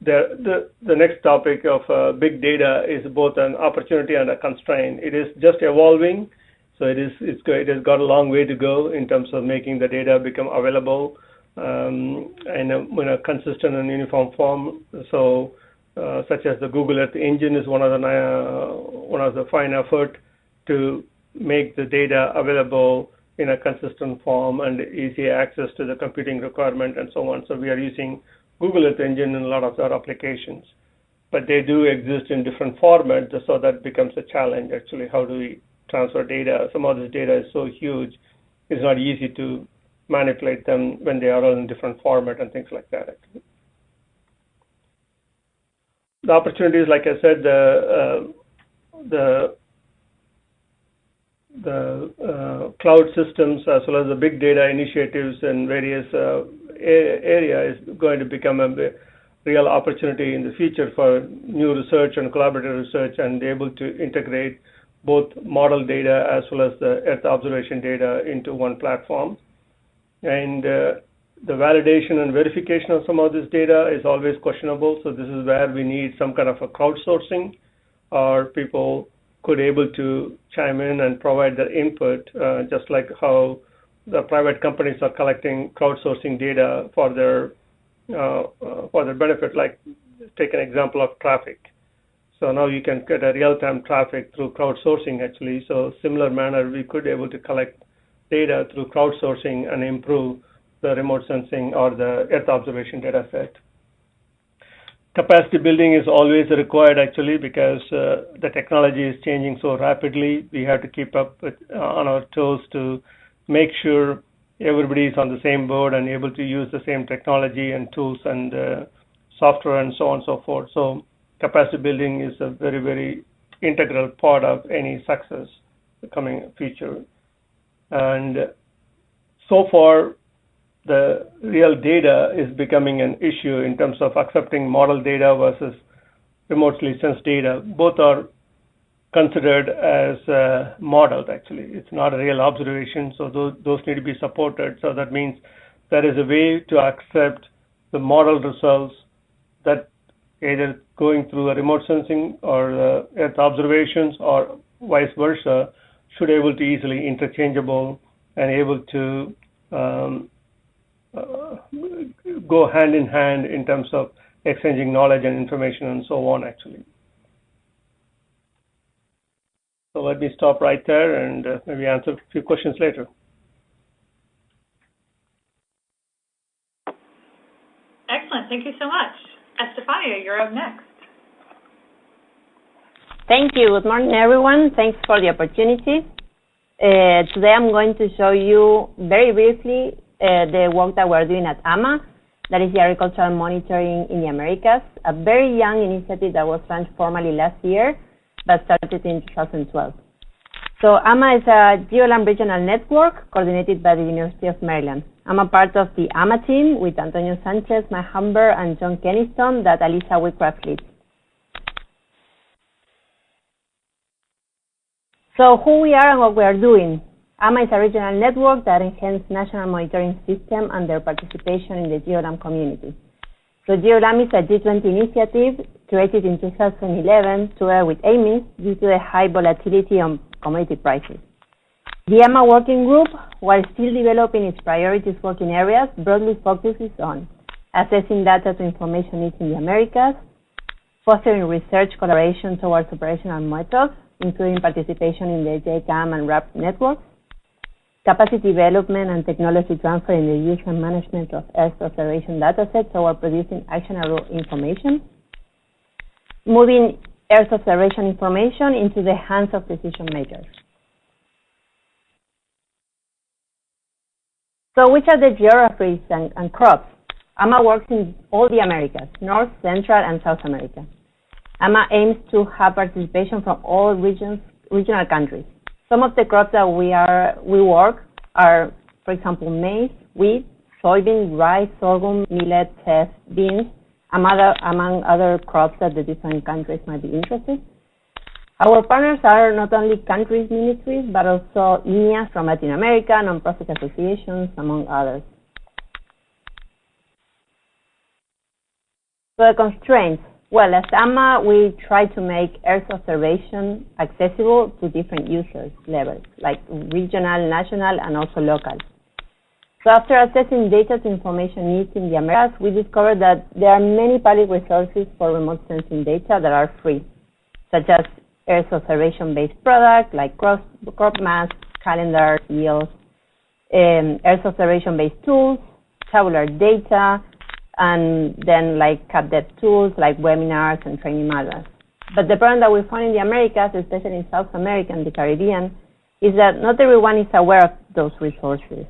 the, the, the next topic of uh, big data is both an opportunity and a constraint. It is just evolving, so it is it's it has got a long way to go in terms of making the data become available um, in, a, in a consistent and uniform form. So, uh, such as the Google Earth Engine is one of the uh, one of the fine effort to make the data available in a consistent form and easy access to the computing requirement and so on. So we are using Google Earth Engine in a lot of our applications, but they do exist in different formats, so that becomes a challenge. Actually, how do we transfer data? Some of this data is so huge, it's not easy to manipulate them when they are all in different format and things like that. The opportunities, like I said, the uh, the the uh, cloud systems as well as the big data initiatives in various uh, area is going to become a real opportunity in the future for new research and collaborative research and able to integrate both model data as well as the Earth observation data into one platform and uh, the validation and verification of some of this data is always questionable. So this is where we need some kind of a crowdsourcing or people could able to chime in and provide their input, uh, just like how the private companies are collecting crowdsourcing data for their uh, uh, for their benefit. Like, take an example of traffic. So now you can get a real-time traffic through crowdsourcing actually. So similar manner, we could able to collect data through crowdsourcing and improve the remote sensing or the Earth observation data set. Capacity building is always required actually because uh, the technology is changing so rapidly. We have to keep up with, uh, on our toes to make sure everybody is on the same board and able to use the same technology and tools and uh, software and so on and so forth. So capacity building is a very, very integral part of any success coming future. And so far, the real data is becoming an issue in terms of accepting model data versus remotely sensed data. Both are considered as uh, modeled, actually. It's not a real observation, so those, those need to be supported. So that means there is a way to accept the model results that either going through a remote sensing or uh, Earth observations or vice versa should able to easily interchangeable and able to um, uh, go hand in hand in terms of exchanging knowledge and information and so on actually. So let me stop right there and uh, maybe answer a few questions later. Excellent. Thank you so much. Estefania, you're up next. Thank you. Good morning, everyone. Thanks for the opportunity. Uh, today I'm going to show you very briefly uh, the work that we're doing at AMA, that is the Agricultural Monitoring in the Americas, a very young initiative that was launched formally last year, but started in 2012. So AMA is a GEOGLAM regional network coordinated by the University of Maryland. I'm a part of the AMA team with Antonio Sanchez, Matt Humber, and John Keniston that Alyssa Whitcraft leads. So who we are and what we are doing. AMA is a regional network that enhances national monitoring system and their participation in the GEOGLAM community. So GEOGLAM is a G20 initiative created in 2011 together with AMIS due to the high volatility on commodity prices. The AMA working group, while still developing its priorities working areas, broadly focuses on assessing data to information needs in the Americas, fostering research collaboration towards operational methods, including participation in the JECAM and RAP networks, capacity development and technology transfer in the use and management of Earth observation datasets toward producing actionable information, moving Earth observation information into the hands of decision makers. So which are the geographies and, and crops? AMA works in all the Americas, North, Central, and South America. AMA aims to have participation from all regions, regional countries. Some of the crops that we are we work are, for example, maize, wheat, soybean, rice, sorghum, millet, teff, beans, among other, crops that the different countries might be interested. Our partners are not only countries ministries, but also INIA from Latin America, nonprofit associations, among others. So the constraints. Well, as AMA, we try to make Earth observation accessible to different users levels, like regional, national, and also local. So after assessing data to information needs in the Americas, we discovered that there are many public resources for remote sensing data that are free, such as Earth observation-based products like crop, crop maps, calendars, yields, um, Earth observation-based tools, tabular data, and then like CapDev tools like webinars and training manuals. But the problem that we found in the Americas, especially in South America and the Caribbean, is that not everyone is aware of those resources.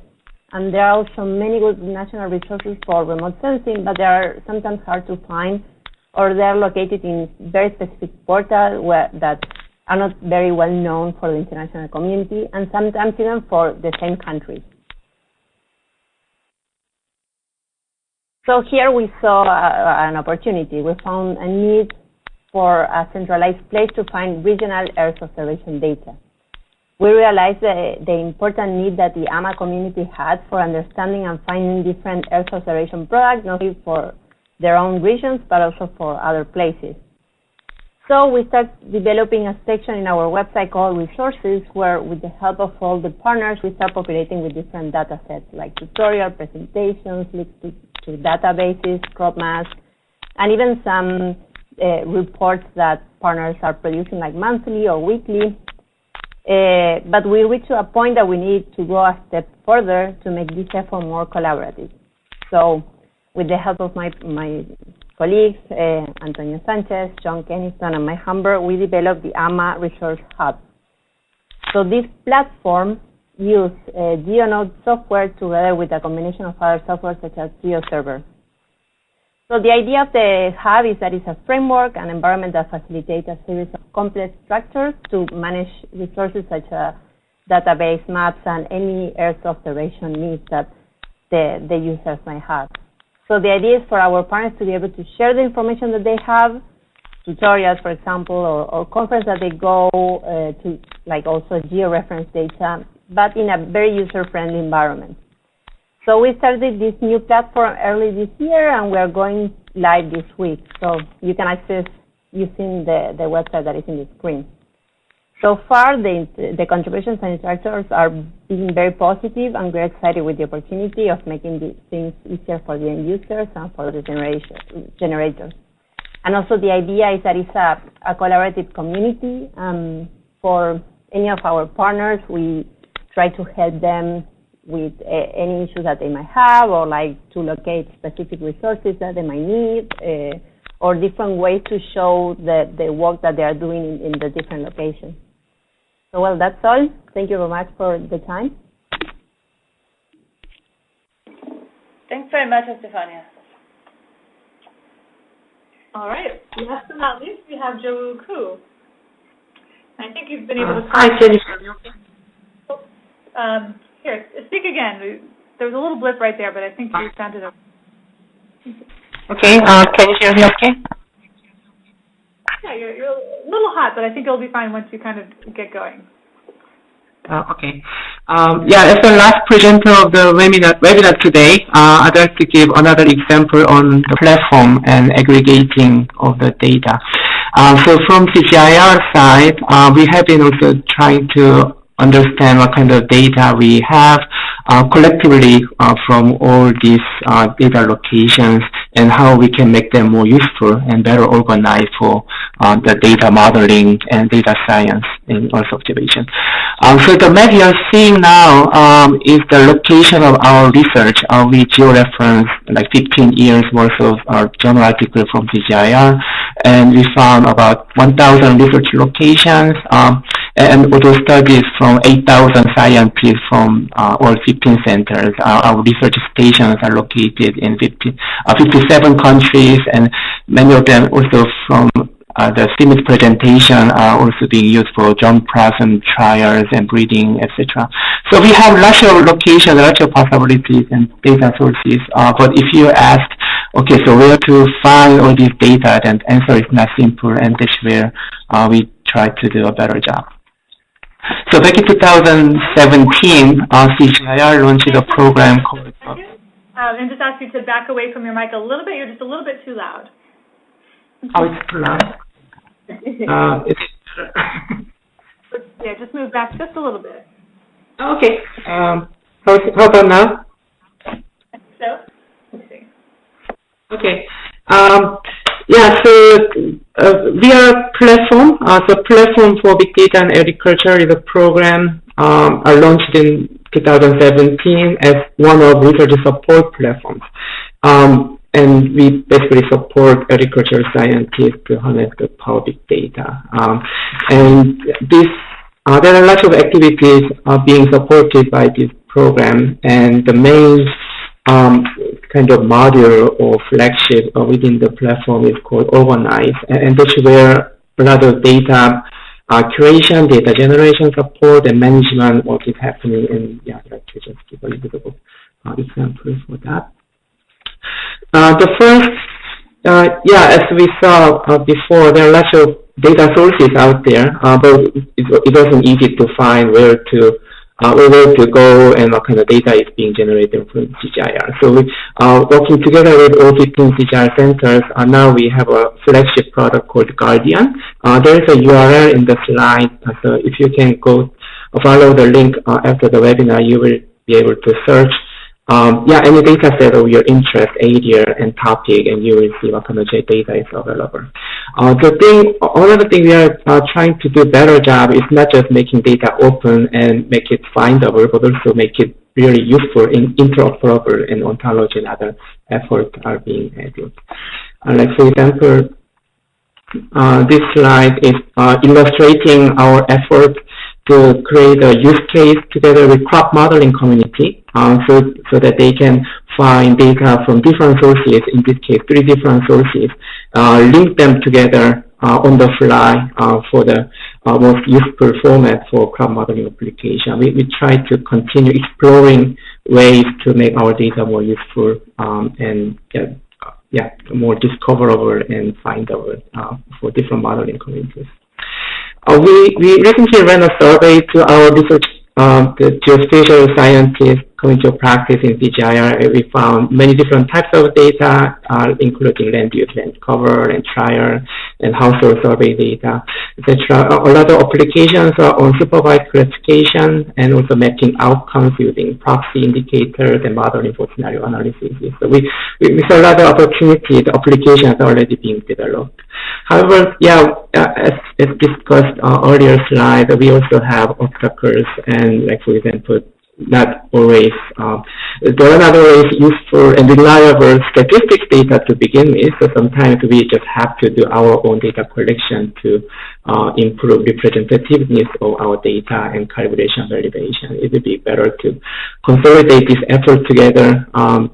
And there are also many good national resources for remote sensing, but they are sometimes hard to find or they're located in very specific portals that are not very well known for the international community and sometimes even for the same countries. So here we saw uh, an opportunity. We found a need for a centralized place to find regional Earth observation data. We realized the, the important need that the AMA community had for understanding and finding different Earth observation products, not only for their own regions, but also for other places. So we started developing a section in our website called resources where with the help of all the partners, we start populating with different data sets like tutorial, presentations, databases, crop maps, and even some uh, reports that partners are producing like monthly or weekly. Uh, but we reach to a point that we need to go a step further to make this effort more collaborative. So with the help of my, my colleagues, uh, Antonio Sanchez, John Keniston, and Mike Humber, we developed the AMA Resource Hub. So this platform uses uh, GeoNode software together with a combination of other software such as GeoServer. So the idea of the hub is that it's a framework, an environment that facilitates a series of complex structures to manage resources such as database maps and any Earth observation needs that the, the users might have. So the idea is for our partners to be able to share the information that they have, tutorials, for example, or, or conference that they go uh, to, like also geo-reference data, but in a very user-friendly environment. So we started this new platform early this year, and we are going live this week. So you can access using the, the website that is in the screen. So far, the, the contributions and instructors are being very positive, and we're excited with the opportunity of making these things easier for the end users and for the generators. And also the idea is that it's a, a collaborative community. Um, for any of our partners, we try to help them with uh, any issues that they might have or like to locate specific resources that they might need uh, or different ways to show the, the work that they are doing in, in the different locations. So, well, that's all. Thank you very much for the time. Thanks very much, Estefania. All right. Last but not least, we have Jawoo Koo. I think you've been able to. Hi, can you hear me okay? Um, here, speak again. There was a little blip right there, but I think you sounded okay. Okay. Uh, can you hear me okay? Yeah, you're, you're a little hot, but I think it'll be fine once you kind of get going. Uh, okay. Um, yeah, as the last presenter of the webinar, webinar today, uh, I'd like to give another example on the platform and aggregating of the data. Uh, so from CGIAR side, uh, we have been also trying to understand what kind of data we have uh, collectively uh, from all these uh, data locations and how we can make them more useful and better organized for uh, the data modeling and data science in Earth observation. Um, so the map you're seeing now um, is the location of our research. Uh, we georeference like 15 years worth of our journal article from CGIAR, and we found about 1,000 research locations. Um, and auto studies from 8,000 scientists from uh, all 15 centers. Uh, our research stations are located in 50, uh, 57 countries, and many of them also from uh, the CIMMYT presentation are also being used for germplasm trials and breeding, etc. So we have lots of locations, lots of possibilities and data sources. Uh, but if you ask, okay, so where to find all this data, then the answer is not simple, and that's where uh, we try to do a better job. So back in 2017, uh, CGIAR launched a program called... Uh, and just ask you to back away from your mic a little bit. You're just a little bit too loud. Oh, it's too loud. uh, it's yeah, just move back just a little bit. Okay. Um, how, how about now? So, let's see. Okay. Um, yeah, so uh, we are platform. Uh, so platform for big data and agriculture is a program um, are launched in 2017 as one of research support platforms. Um, and we basically support agricultural scientists to harness the power big data. Um, and this, uh, there are lots of activities uh, being supported by this program, and the main um, kind of module or flagship uh, within the platform is called Organize, and, that's where a lot of data uh, curation, data generation support, and management work is happening. And yeah, I'd like to just give a little bit of uh, example for that. Uh, the first, uh, yeah, as we saw uh, before, there are lots of data sources out there, uh, but it, it wasn't easy to find where to uh, where to go and what kind of data is being generated from CGIAR. So we uh, working together with all 15 CGIAR centers, uh, now we have a flagship product called GARDIAN. Uh, there is a URL in the slide, uh, so if you can go follow the link uh, after the webinar, you will be able to search um, yeah, any data set of your interest, area and topic, and you will see what kind of data is available. Uh, the thing, the things we are uh, trying to do better job is not just making data open and make it findable, but also make it really useful and interoperable and ontology and other efforts are being added. Uh, like for example, uh, this slide is uh, illustrating our effort to create a use case together with crop modeling community uh, so, so that they can find data from different sources, in this case, three different sources, uh, link them together uh, on the fly uh, for the uh, most useful format for crop modeling application. We, we try to continue exploring ways to make our data more useful um, and yeah, more discoverable and findable uh, for different modeling communities. We, we recently ran a survey to our research, um, geospatial scientists to practice in CGIAR. We found many different types of data, uh, including land use, land cover, and trial, and household survey data, etc. A lot of applications are on supervised classification and also mapping outcomes using proxy indicators and modeling for scenario analysis. So we, we, we saw a lot of opportunity. The applications already being developed. However, yeah, uh, as, as discussed uh, earlier slide, we also have obstacles and, like for example, not always, uh, there are not always useful and reliable statistics data to begin with, so sometimes we just have to do our own data collection to uh, improve representativeness of our data and calibration validation. It would be better to consolidate this effort together um,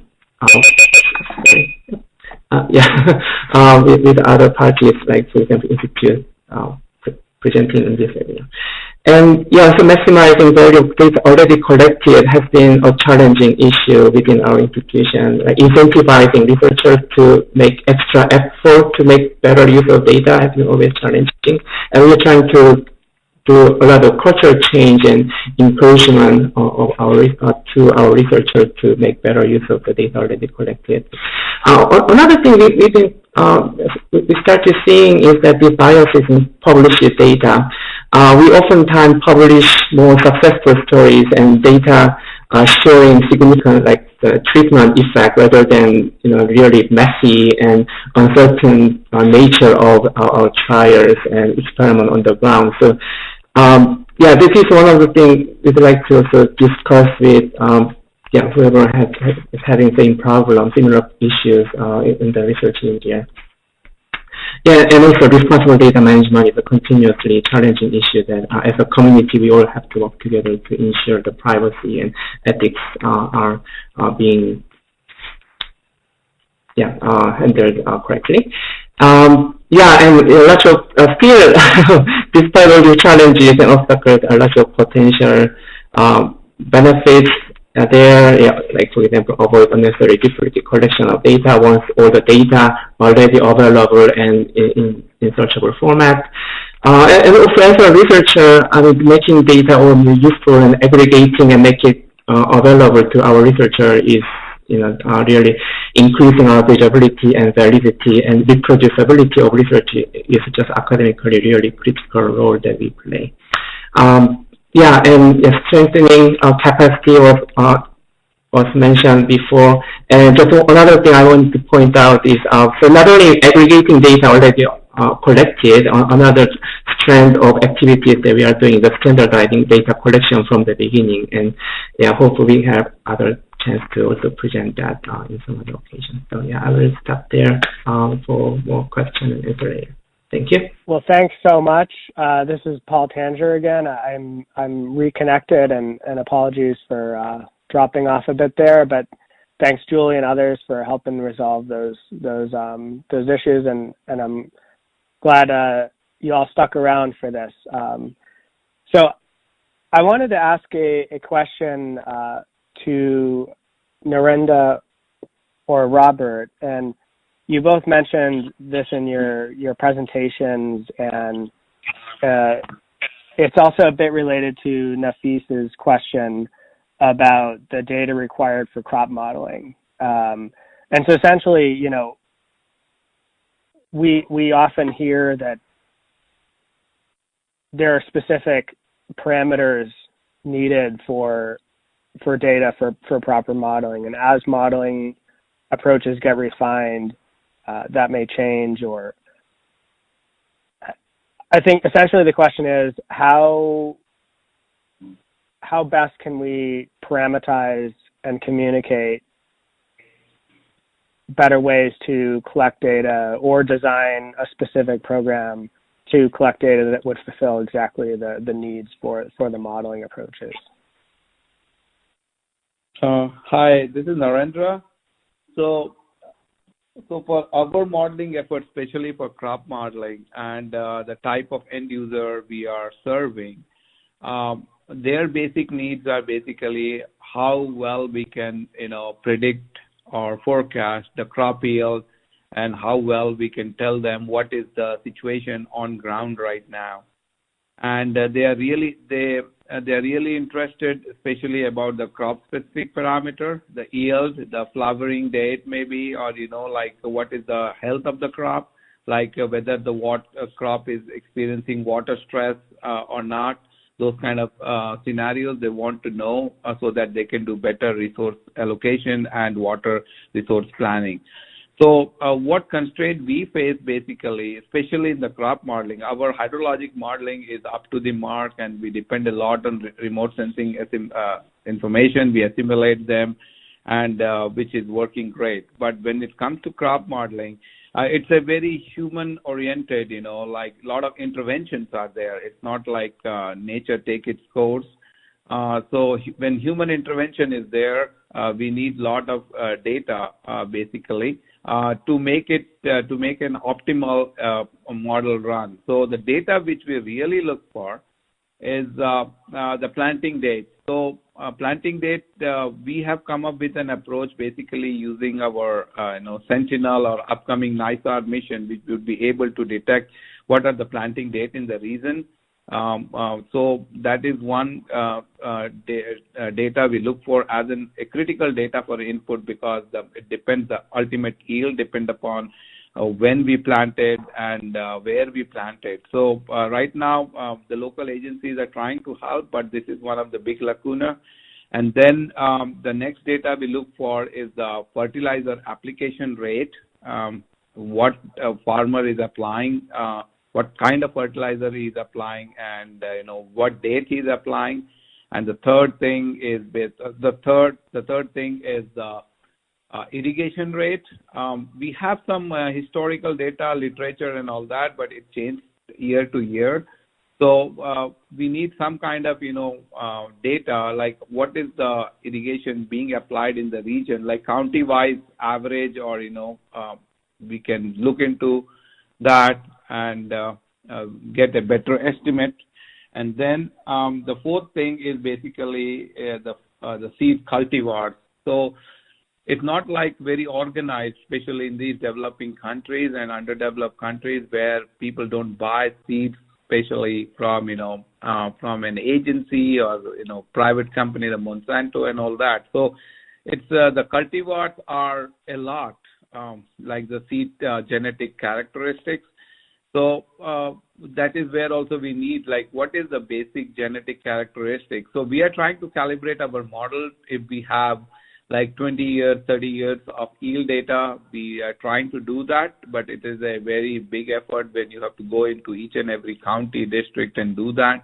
uh, yeah, uh, with, with, other parties, like, for example, Institute uh, presenting in this area. And yeah, so maximizing value of data already collected has been a challenging issue within our institution. Like incentivizing researchers to make extra effort to make better use of data has been always challenging. And we're trying to do a lot of cultural change and encouragement of, our uh, to our researchers to make better use of the data already collected. Uh, another thing we, we've been uh, we started seeing is that the biases in published data uh, we oftentimes publish more successful stories and data uh, showing significant like the treatment effect rather than you know really messy and uncertain uh, nature of our, our, trials and experiment on the ground. So um, yeah, this is one of the things we'd like to also discuss with um, yeah whoever has, is having same problem, similar issues uh, in the research area. Yeah, and also responsible data management is a continuously challenging issue that uh, as a community we all have to work together to ensure the privacy and ethics uh, are uh, being yeah uh, handled uh, correctly. Um, yeah, and a lot of uh, still, despite all the challenges and obstacles, a lot of potential benefits uh, there, yeah, like for example, avoid unnecessary duplicate collection of data once all the data already available and in, in, in searchable format. Uh, and, and, also as a researcher, I mean, making data more useful and aggregating and make it uh, available to our researcher is you know, uh, really increasing our readability and validity and reproducibility of research is just academically really critical role that we play. Um, yeah, and strengthening our capacity was, uh, was mentioned before. And just another thing I want to point out is, uh, so not only aggregating data already uh, collected, uh, another strand of activities that we are doing, the standardizing data collection from the beginning. And yeah, hopefully we have other chance to also present that uh, in some other occasions. So yeah, I will stop there um, for more questions and answer later. Thank you. Well, thanks so much. Uh, this is Paul Tanger again. I'm I'm reconnected, and, and apologies for uh, dropping off a bit there, but thanks Julie and others for helping resolve those those um, those issues, and and I'm glad uh, you all stuck around for this. Um, so, I wanted to ask a, a question uh, to Narendra or Robert, and you both mentioned this in your your presentations and uh, it's also a bit related to Nafis's question about the data required for crop modeling. Um, and so essentially, you know, we we often hear that there are specific parameters needed for for data for for proper modeling, and as modeling approaches get refined, uh, that may change. Or I think essentially the question is how how best can we parameterize and communicate better ways to collect data or design a specific program to collect data that would fulfill exactly the, the needs for, for the modeling approaches. Uh, hi, this is Narendra. So, so for our modeling efforts, especially for crop modeling and uh, the type of end user we are serving, um, their basic needs are basically how well we can, you know, predict or forecast the crop yield and how well we can tell them what is the situation on ground right now. And uh, they are really they uh, they are really interested, especially about the crop specific parameter, the yield, the flowering date maybe, or you know like what is the health of the crop, like uh, whether the what crop is experiencing water stress or not those kind of scenarios they want to know so that they can do better resource allocation and water resource planning. So uh, what constraint we face basically, especially in the crop modeling, our hydrologic modeling is up to the mark and we depend a lot on re- remote sensing uh, information. We assimilate them and uh, which is working great. But when it comes to crop modeling, uh, it's a very human oriented you know like a lot of interventions are there it's not like uh, nature take its course uh, so when human intervention is there we need a lot of data basically to make it to make an optimal model run so the data which we really look for is the planting date so uh, planting date, uh, we have come up with an approach basically using our uh, you know Sentinel or upcoming NISAR mission, which would be able to detect what are the planting date in the region. Um, uh, so that is one uh, uh, da- data we look for as an, a critical data for input because the, it depends the ultimate yield depend upon when we planted and where we planted. So right now, the local agencies are trying to help, but this is one of the big lacuna. And then um, the next data we look for is the fertilizer application rate, um, what a farmer is applying, what kind of fertilizer he is applying, and uh, you know what date is applying. And the third thing is uh, the third the third thing is the uh, irrigation rate. Um, we have some uh, historical data, literature, and all that, but it changed year to year. So uh, we need some kind of you know uh, data like what is the irrigation being applied in the region, like county-wise average, or you know uh, we can look into that and uh, uh, get a better estimate. And then um, the fourth thing is basically uh, the the seed cultivars. So it's not like very organized, especially in these developing countries and underdeveloped countries where people don't buy seeds, especially from you know from an agency or you know private company, the Monsanto and all that. So it's the cultivars are a lot um, like the seed genetic characteristics. So uh, that is where also we need like what is the basic genetic characteristics. So we are trying to calibrate our model if we have like 20 years, 30 years of yield data. We are trying to do that, but it is a very big effort when you have to go into each and every county, district and do that.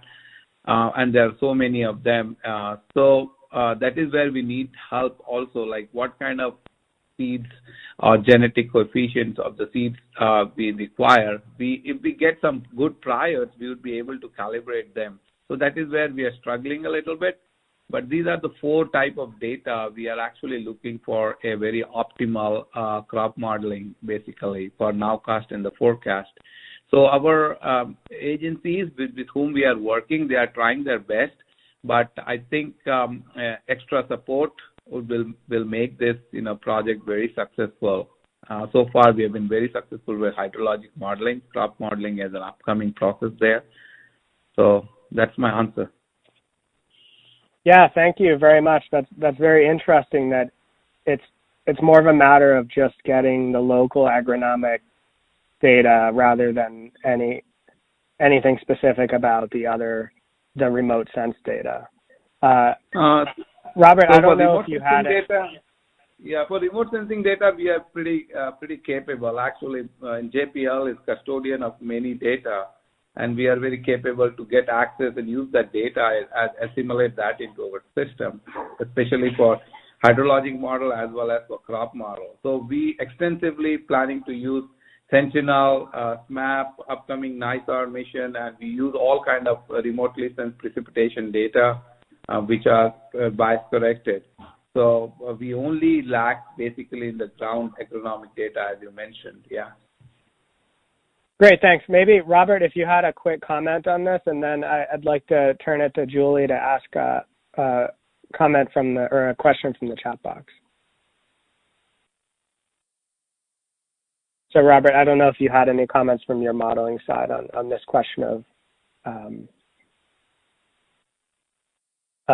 Uh, and there are so many of them. Uh, so that is where we need help also, like what kind of seeds or genetic coefficients of the seeds uh, we require. We, if we get some good priors, we would be able to calibrate them. So that is where we are struggling a little bit. But these are the four type of data we are actually looking for a very optimal uh, crop modeling, basically, for nowcast and the forecast. So our um, agencies with, with, whom we are working, they are trying their best, but I think um, uh, extra support will will make this you know project very successful. Uh, so far, we have been very successful with hydrologic modeling, crop modeling as an upcoming process there. So that's my answer. Yeah, thank you very much. That's that's very interesting that it's it's more of a matter of just getting the local agronomic data rather than any anything specific about the other the remote sense data. Robert, I don't know if you had it. yeah, for remote sensing data, we are pretty uh, pretty capable. Actually, uh, JPL is custodian of many data, and we are very capable to get access and use that data and assimilate that into our system, especially for hydrologic model as well as for crop model. So we extensively planning to use Sentinel, uh, SMAP, upcoming NISAR mission, and we use all kind of remotely sensed precipitation data, which are uh, bias corrected. So uh, we only lack basically in the agronomic data, as you mentioned. Yeah. Great, thanks. Maybe Robert, if you had a quick comment on this, and then I'd like to turn it to Julie to ask a, comment from the or a question from the chat box. So, Robert, I don't know if you had any comments from your modeling side on, on this question of um,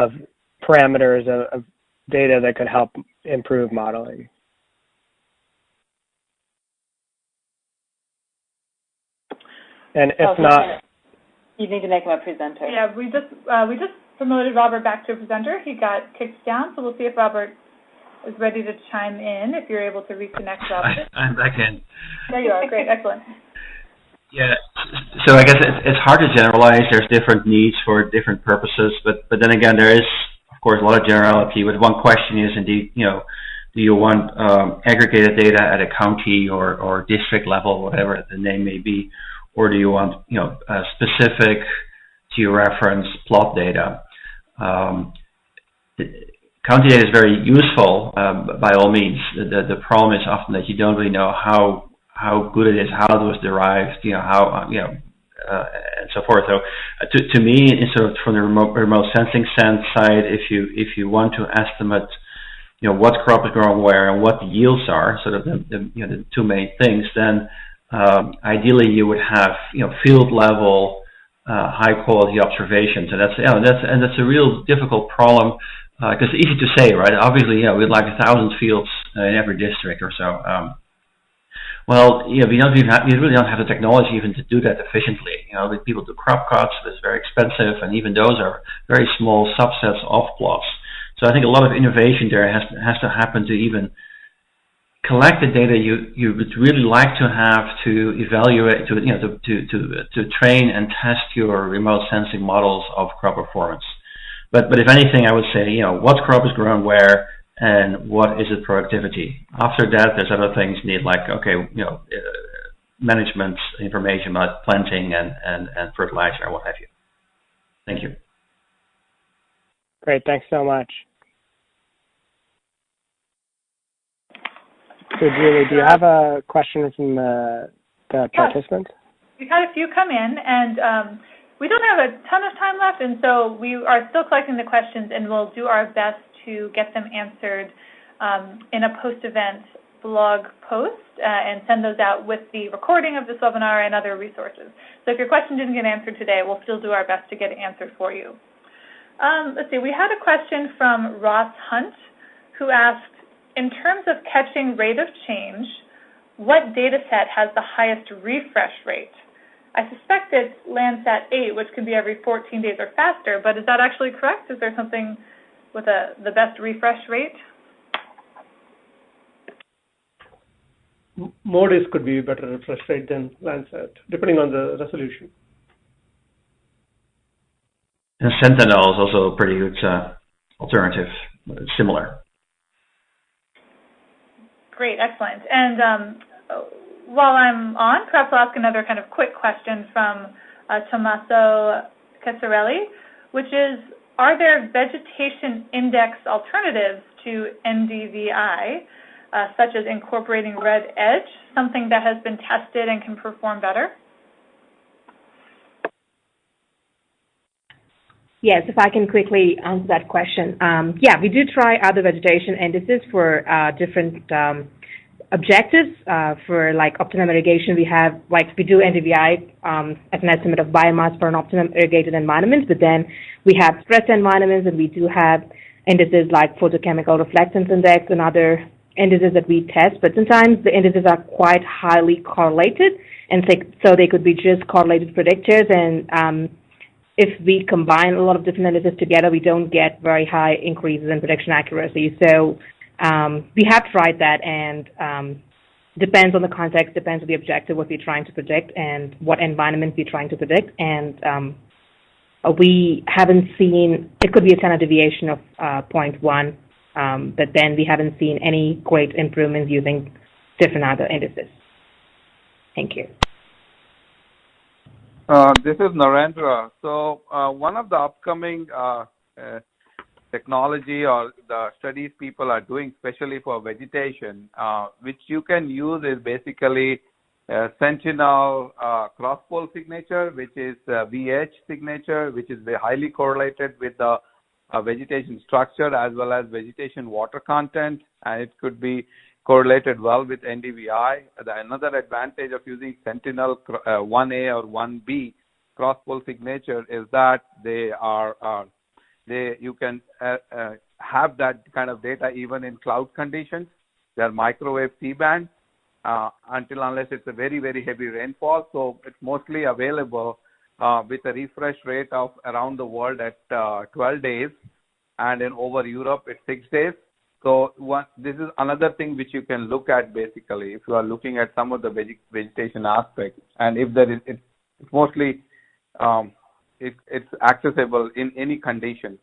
of parameters of, of data that could help improve modeling. And if Oh, not. You need to make him a presenter. Yeah, we just uh, we just promoted Robert back to a presenter. He got kicked down, so we'll see if Robert is ready to chime in. If you're able to reconnect, Robert. I, I'm back in. There you are. Great, excellent. Yeah. So I guess it's, hard to generalize. There's different needs for different purposes, but but then again, there is of course a lot of generality. But one question is indeed, you know, do you want um, aggregated data at a county or or district level, whatever the name may be, or do you want you know a specific georeference plot data? Um, county data is very useful um, by all means. The, the problem is often that you don't really know how how good it is, how it was derived, you know, how you know, uh, and so forth. So, uh, to to me, sort of from the remote remote sensing sense side, if you if you want to estimate, you know, what crop is growing where and what the yields are, sort of the, the you know the two main things, then um, ideally you would have you know field level uh, high quality observations, and that's you know, that's and that's a real difficult problem because it's easy to say, right? Obviously, know, we'd like a thousand fields uh, in every district or so. Um, well, you know, we don't even have, we really don't have the technology even to do that efficiently. You know, people do crop cuts, it's very expensive, and even those are very small subsets of plots. So I think a lot of innovation there has has to happen to even collect the data you you would really like to have to evaluate to you know to to to, to train and test your remote sensing models of crop performance. But but if anything, I would say you know what crop is grown where and what is its productivity. After that, there's other things need like okay you know uh, management information about planting and and and fertilizer and what have you. Thank you. great, thanks so much. So, Julie, do you have a question from the, the participants? We've had a few come in, and um, we don't have a ton of time left, and so we are still collecting the questions, and we'll do our best to get them answered um, in a post-event blog post uh, and send those out with the recording of this webinar and other resources. So if your question didn't get answered today, we'll still do our best to get it answered for you. Um, let's see, we had a question from Ross Hunt who asked, in terms of catching rate of change, what data set has the highest refresh rate? I suspect it's Landsat 8, which can be every 14 days or faster, but is that actually correct? Is there something with a, the best refresh rate? M- MODIS could be better refresh rate than Landsat, depending on the resolution. And Sentinel is also a pretty good uh, alternative, similar. Great, excellent. And um, while I'm on, perhaps I'll ask another kind of quick question from uh, Tommaso Casarelli, which is, are there vegetation index alternatives to NDVI, uh, such as incorporating red edge, something that has been tested and can perform better? Yes, if I can quickly answer that question. Um, yeah, we do try other vegetation indices for uh, different um, objectives uh, for like optimum irrigation, we have like we do NDVI um, as an estimate of biomass for an optimum irrigated environment, but then we have stress environments and we do have indices like photochemical reflectance index and other indices that we test. But sometimes the indices are quite highly correlated, and so they could be just correlated predictors. And um, if we combine a lot of different indices together, we don't get very high increases in prediction accuracy. So um, we have tried that, and um, depends on the context, depends on the objective, what we're trying to predict, and what environment we're trying to predict. And um, we haven't seen it could be a standard deviation of uh, 0.1, um, but then we haven't seen any great improvements using different other indices. Thank you. Uh, this is Narendra. So uh, one of the upcoming uh, uh technology or the studies people are doing, especially for vegetation, uh, which you can use is basically Sentinel uh, cross-pol signature, which is VH signature, which is highly correlated with the uh, vegetation structure as well as vegetation water content, and it could be correlated well with NDVI. The, another advantage of using Sentinel uh, 1A or 1B cross-pol signature is that they are uh, they you can uh, uh, have that kind of data even in cloud conditions. They're microwave C-band uh, until unless it's a very very heavy rainfall. So it's mostly available uh, with a refresh rate of around the world at uh, 12 days, and in over Europe it's six days. So one, this is another thing which you can look at basically if you are looking at some of the veg- vegetation aspects, and if there is it's mostly um, it, it's accessible in any conditions.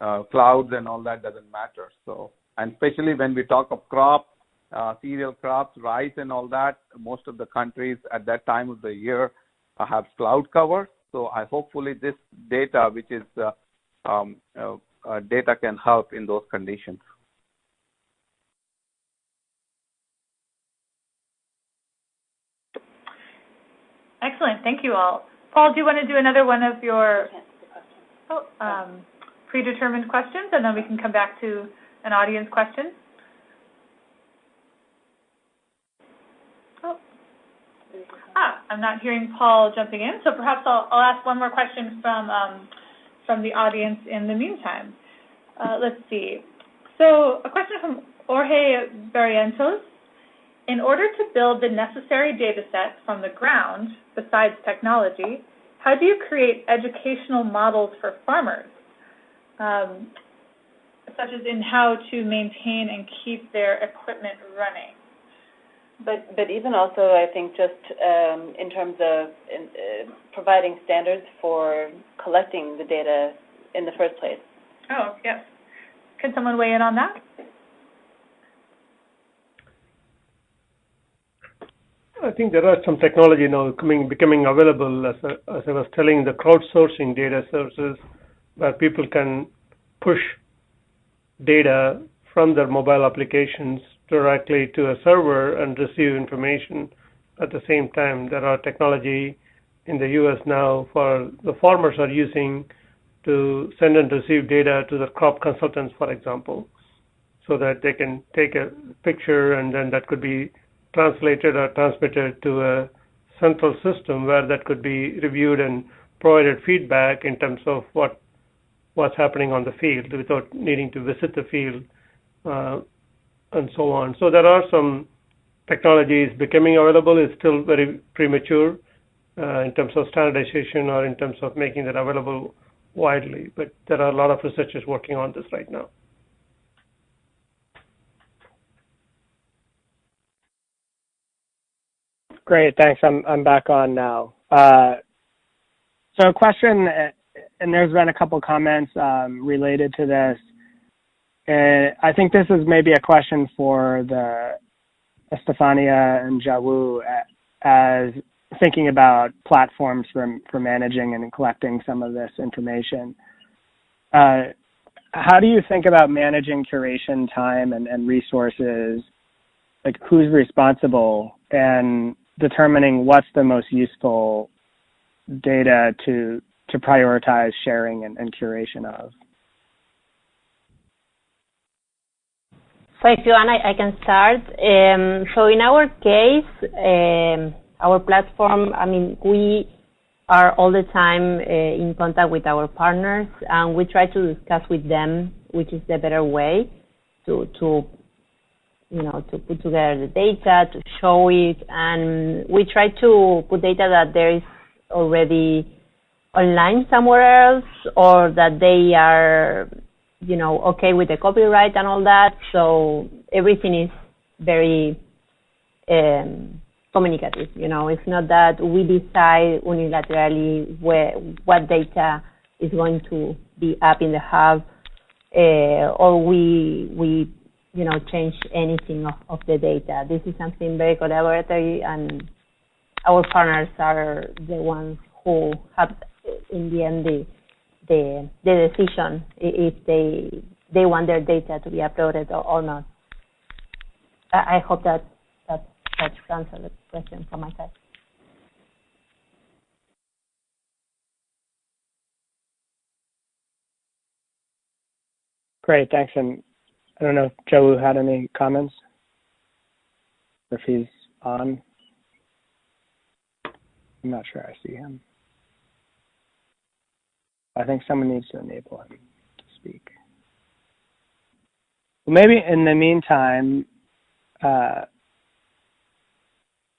Uh, clouds and all that doesn't matter. So, and especially when we talk of crop, uh, cereal crops, rice and all that, most of the countries at that time of the year uh, have cloud cover. So I hopefully this data, which is uh, um, uh, uh, data can help in those conditions. Excellent. Thank you all. Paul, do you want to do another one of your oh, um, predetermined questions, and then we can come back to an audience question? Oh. Ah, I'm not hearing Paul jumping in, so perhaps I'll, I'll ask one more question from um, from the audience in the meantime. Uh, let's see. So a question from Jorge Barrientos. In order to build the necessary data set from the ground, besides technology, how do you create educational models for farmers, um, such as in how to maintain and keep their equipment running? But but even also, I think just um, in terms of in, uh, providing standards for collecting the data in the first place. Oh yes, can someone weigh in on that? I think there are some technology now coming, becoming available, as I, as I was telling, the crowdsourcing data sources, where people can push data from their mobile applications directly to a server and receive information at the same time. There are technology in the U.S. now for the farmers are using to send and receive data to the crop consultants, for example, so that they can take a picture and then that could be translated or transmitted to a central system where that could be reviewed and provided feedback in terms of what what's happening on the field without needing to visit the field uh, and so on. So there are some technologies becoming available. It's still very premature uh, in terms of standardization or in terms of making that available widely, but there are a lot of researchers working on this right now. Great, thanks. I'm I'm back on now. Uh, so a question, and there's been a couple comments um, related to this. Uh, I think this is maybe a question for the Estefania and Jawoo as thinking about platforms for for managing and collecting some of this information. Uh, how do you think about managing curation time and, and resources? Like who's responsible and determining what's the most useful data to to prioritize sharing and, and curation of. So if you want, I, I can start. Um, so in our case, um, our platform, I mean, we are all the time uh, in contact with our partners, and we try to discuss with them which is the better way to to you know to put together the data, to show it, and we try to put data that there is already online somewhere else, or that they are you know okay with the copyright and all that. So everything is very um, communicative. You know, it's not that we decide unilaterally where what data is going to be up in the hub, uh, or we we you know change anything of, of the data. This is something very collaborative, and our partners are the ones who have in the end the the, the decision if they they want their data to be uploaded or, or not. I, I hope that that that answers the question from my side. Great, thanks. And I don't know if Joe had any comments, if he's on. I'm not sure I see him. I think someone needs to enable him to speak. Well, maybe in the meantime, uh,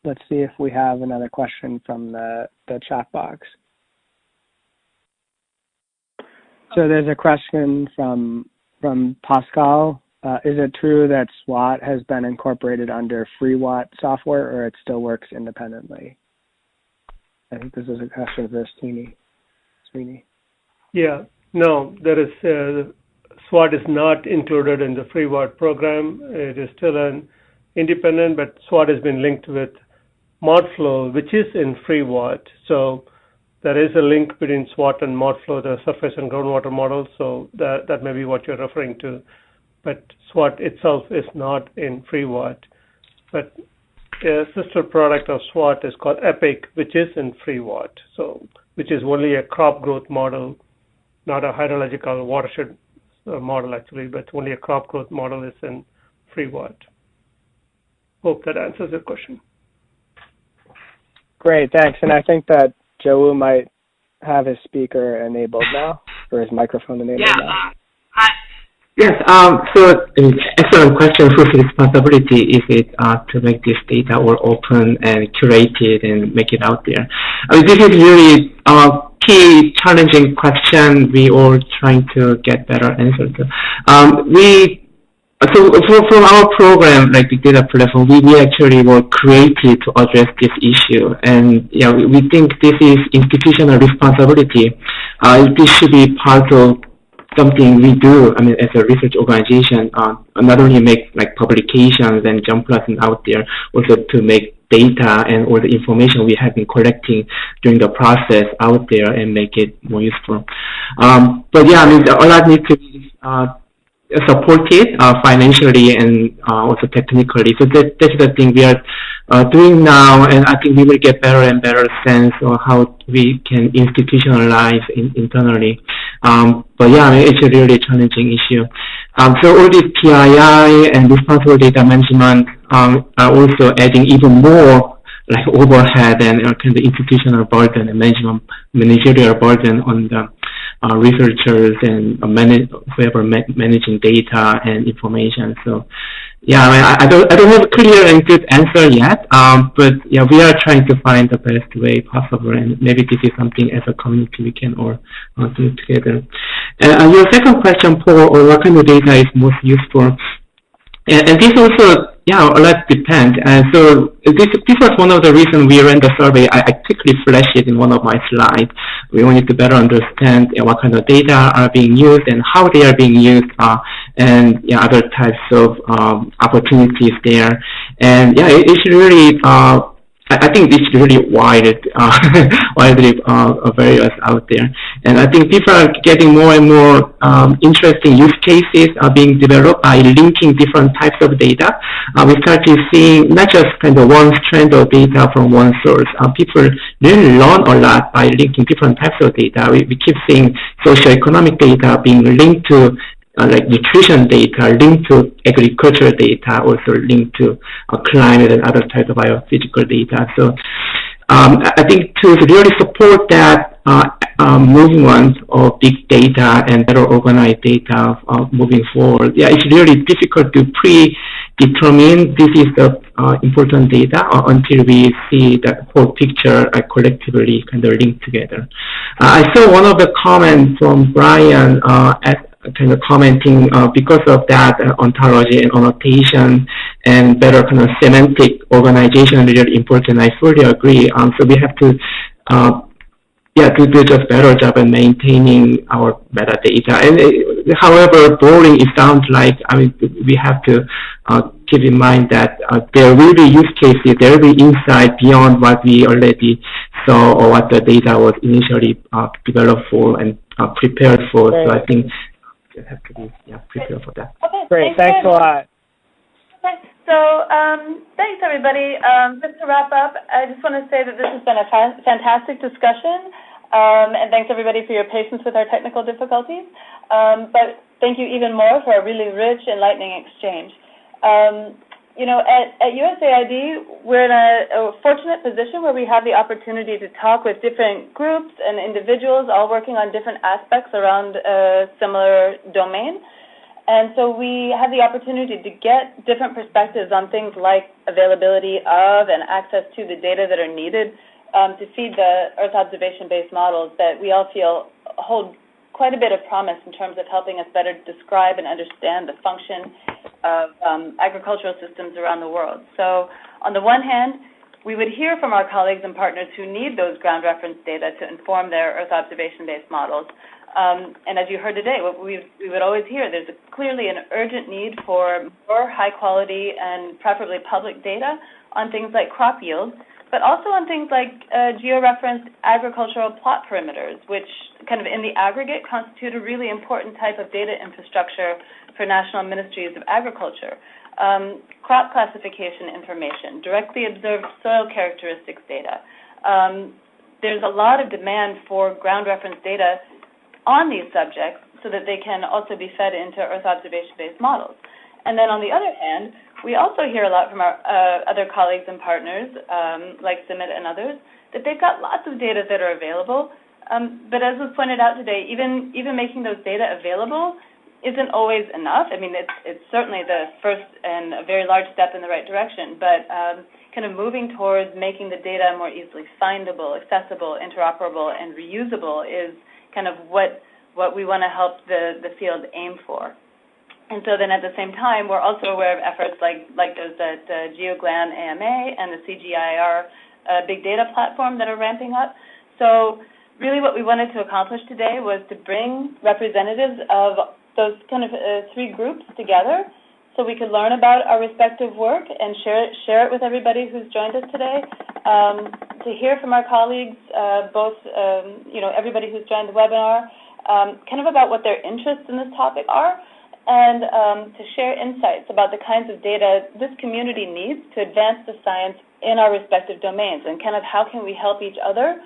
let's see if we have another question from the, the chat box. So there's a question from from Pascal. Uh, is it true that SWAT has been incorporated under FREEWAT software, or it still works independently? I think this is a question for Srini. Srini. Yeah, no, there is uh, SWAT is not included in the FREEWAT program. It is still an independent, but SWAT has been linked with ModFlow, which is in FREEWAT. So there is a link between SWAT and ModFlow, the surface and groundwater models. So that that may be what you're referring to. But SWAT itself is not in FREEWAT. But a sister product of SWAT is called EPIC, which is in FREEWAT. So which is only a crop growth model not a hydrological watershed uh, model actually, but only a crop growth model is in FREEWAT. Hope that answers your question. Great, thanks. And I think that Joe might have his speaker enabled now, or his microphone enabled yeah, now. Yes, um, so excellent question. Whose responsibility is it uh, to make this data all open and curated and make it out there? I mean, this is really uh, key challenging question we all trying to get better answer to. Um, we so for, from our program, like the Data Platform, we, we actually were created to address this issue. And yeah, we, we think this is institutional responsibility. Uh, this should be part of something we do, I mean, as a research organization, uh, not only make like publications and jump lessons out there, also to make data and all the information we have been collecting during the process out there and make it more useful. Um, but yeah, I mean, a lot needs to be uh, supported uh, financially and uh, also technically. So that, that's the thing we are uh, doing now, and I think we will get better and better sense of how we can institutionalize in, internally. Um, but yeah, I mean, it's a really challenging issue. Um, so all this PII and responsible data management um, are also adding even more like overhead and uh, kind of institutional burden and management managerial burden on the uh, researchers and uh, manage, whoever ma managing data and information. So yeah, I, mean, I, don't I don't have a clear and good answer yet, um, but yeah, we are trying to find the best way possible, and maybe this is something as a community we can all uh, do together. And uh, your second question, Paul, or what kind of data is most useful? And, and this also yeah, a lot depends. And so this, this was one of the reasons we ran the survey. I, I quickly flashed it in one of my slides. We wanted to better understand what kind of data are being used and how they are being used, uh, and yeah, other types of um, opportunities there. And yeah, it, it's really uh, I think it's really wide, uh, widely uh, various out there. And I think people are getting more and more um, interesting use cases are being developed by linking different types of data. We started seeing not just kind of one strand of data from one source. Uh, people really learn a lot by linking different types of data. We, we keep seeing socioeconomic data being linked to uh, like nutrition data linked to agricultural data, also linked to uh, climate and other types of biophysical data. So um, I think to really support that uh, um, movement of big data and better organized data uh, moving forward, yeah, it's really difficult to predetermine this is the uh, important data uh, until we see the whole picture uh, collectively kind of linked together. Uh, I saw one of the comments from Brian at kind of commenting uh, because of that uh, ontology and annotation and better kind of semantic organization really important. I fully agree. Um, so we have to, uh, yeah, to do just better job in maintaining our metadata. And uh, however boring it sounds like, I mean, we have to uh, keep in mind that uh, there will be use cases, there will be insight beyond what we already saw or what the data was initially developed for and prepared for. Right. So I think have to be yeah, prepared for that. Okay, Great, thanks, thanks a lot. Okay, so um, thanks everybody. Um, just to wrap up, I just want to say that this has been a fa fantastic discussion, um, and thanks everybody for your patience with our technical difficulties. Um, but thank you even more for a really rich, enlightening exchange. You know, at, at USAID, we're in a, a, fortunate position where we have the opportunity to talk with different groups and individuals all working on different aspects around a similar domain. And so we have the opportunity to get different perspectives on things like availability of and access to the data that are needed um, to feed the Earth observation-based models that we all feel hold quite a bit of promise in terms of helping us better describe and understand the function of um, agricultural systems around the world. So on the one hand, we would hear from our colleagues and partners who need those ground reference data to inform their Earth observation-based models. Um, and as you heard today, we would always hear, there's a, clearly an urgent need for more high quality and preferably public data on things like crop yield but also on things like uh, georeferenced agricultural plot perimeters, which kind of in the aggregate constitute a really important type of data infrastructure for national ministries of agriculture. Um, crop classification information, directly observed soil characteristics data. Um, there's a lot of demand for ground reference data on these subjects so that they can also be fed into Earth observation-based models. And then on the other hand, we also hear a lot from our uh, other colleagues and partners, um, like CIMMYT and others, that they've got lots of data that are available. Um, but as was pointed out today, even even making those data available isn't always enough. I mean, it's it's certainly the first and a very large step in the right direction, but um, kind of moving towards making the data more easily findable, accessible, interoperable, and reusable is kind of what what we want to help the the field aim for. And so then at the same time, we're also aware of efforts like, like those at uh, GEOGLAM AMA and the CGIAR uh, big data platform that are ramping up. So really what we wanted to accomplish today was to bring representatives of those kind of uh, three groups together so we could learn about our respective work and share it, share it with everybody who's joined us today, um, to hear from our colleagues, uh, both, um, you know, everybody who's joined the webinar, um, kind of about what their interests in this topic are, and um, to share insights about the kinds of data this community needs to advance the science in our respective domains and kind of how can we help each other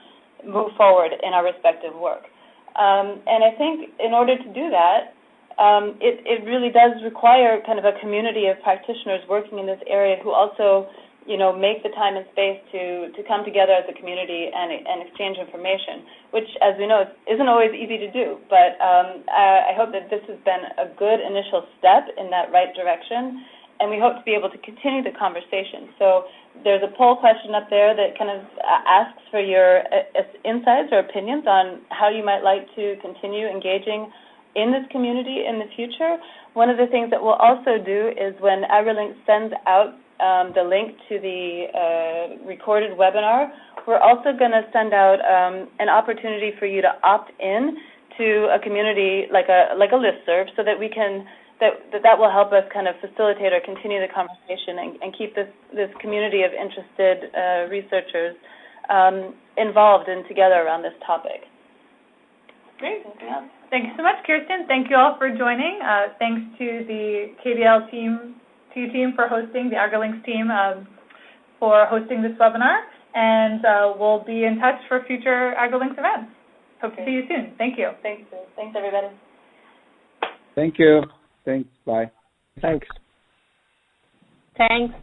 move forward in our respective work. Um, and I think in order to do that, um, it, it really does require kind of a community of practitioners working in this area who also you know, make the time and space to, to come together as a community and, and exchange information, which, as we know, isn't always easy to do. But um, I, I hope that this has been a good initial step in that right direction, and we hope to be able to continue the conversation. So there's a poll question up there that kind of asks for your uh, insights or opinions on how you might like to continue engaging in this community in the future. One of the things that we'll also do is when AgriLinks sends out um, the link to the uh, recorded webinar, we're also going to send out um, an opportunity for you to opt in to a community like a like a listserv, so that we can that that, that will help us kind of facilitate or continue the conversation and, and keep this this community of interested uh, researchers um, involved and together around this topic. Great. Thank you so much, Kirsten. Thank you all for joining. Uh, thanks to the KDL team TU team for hosting, the AgriLinks team um, for hosting this webinar, and uh, we'll be in touch for future AgriLinks events. Hope okay. to see you soon. Thank you. Thanks. Thanks, everybody. Thank you. Thanks. Bye. Thanks. Thanks.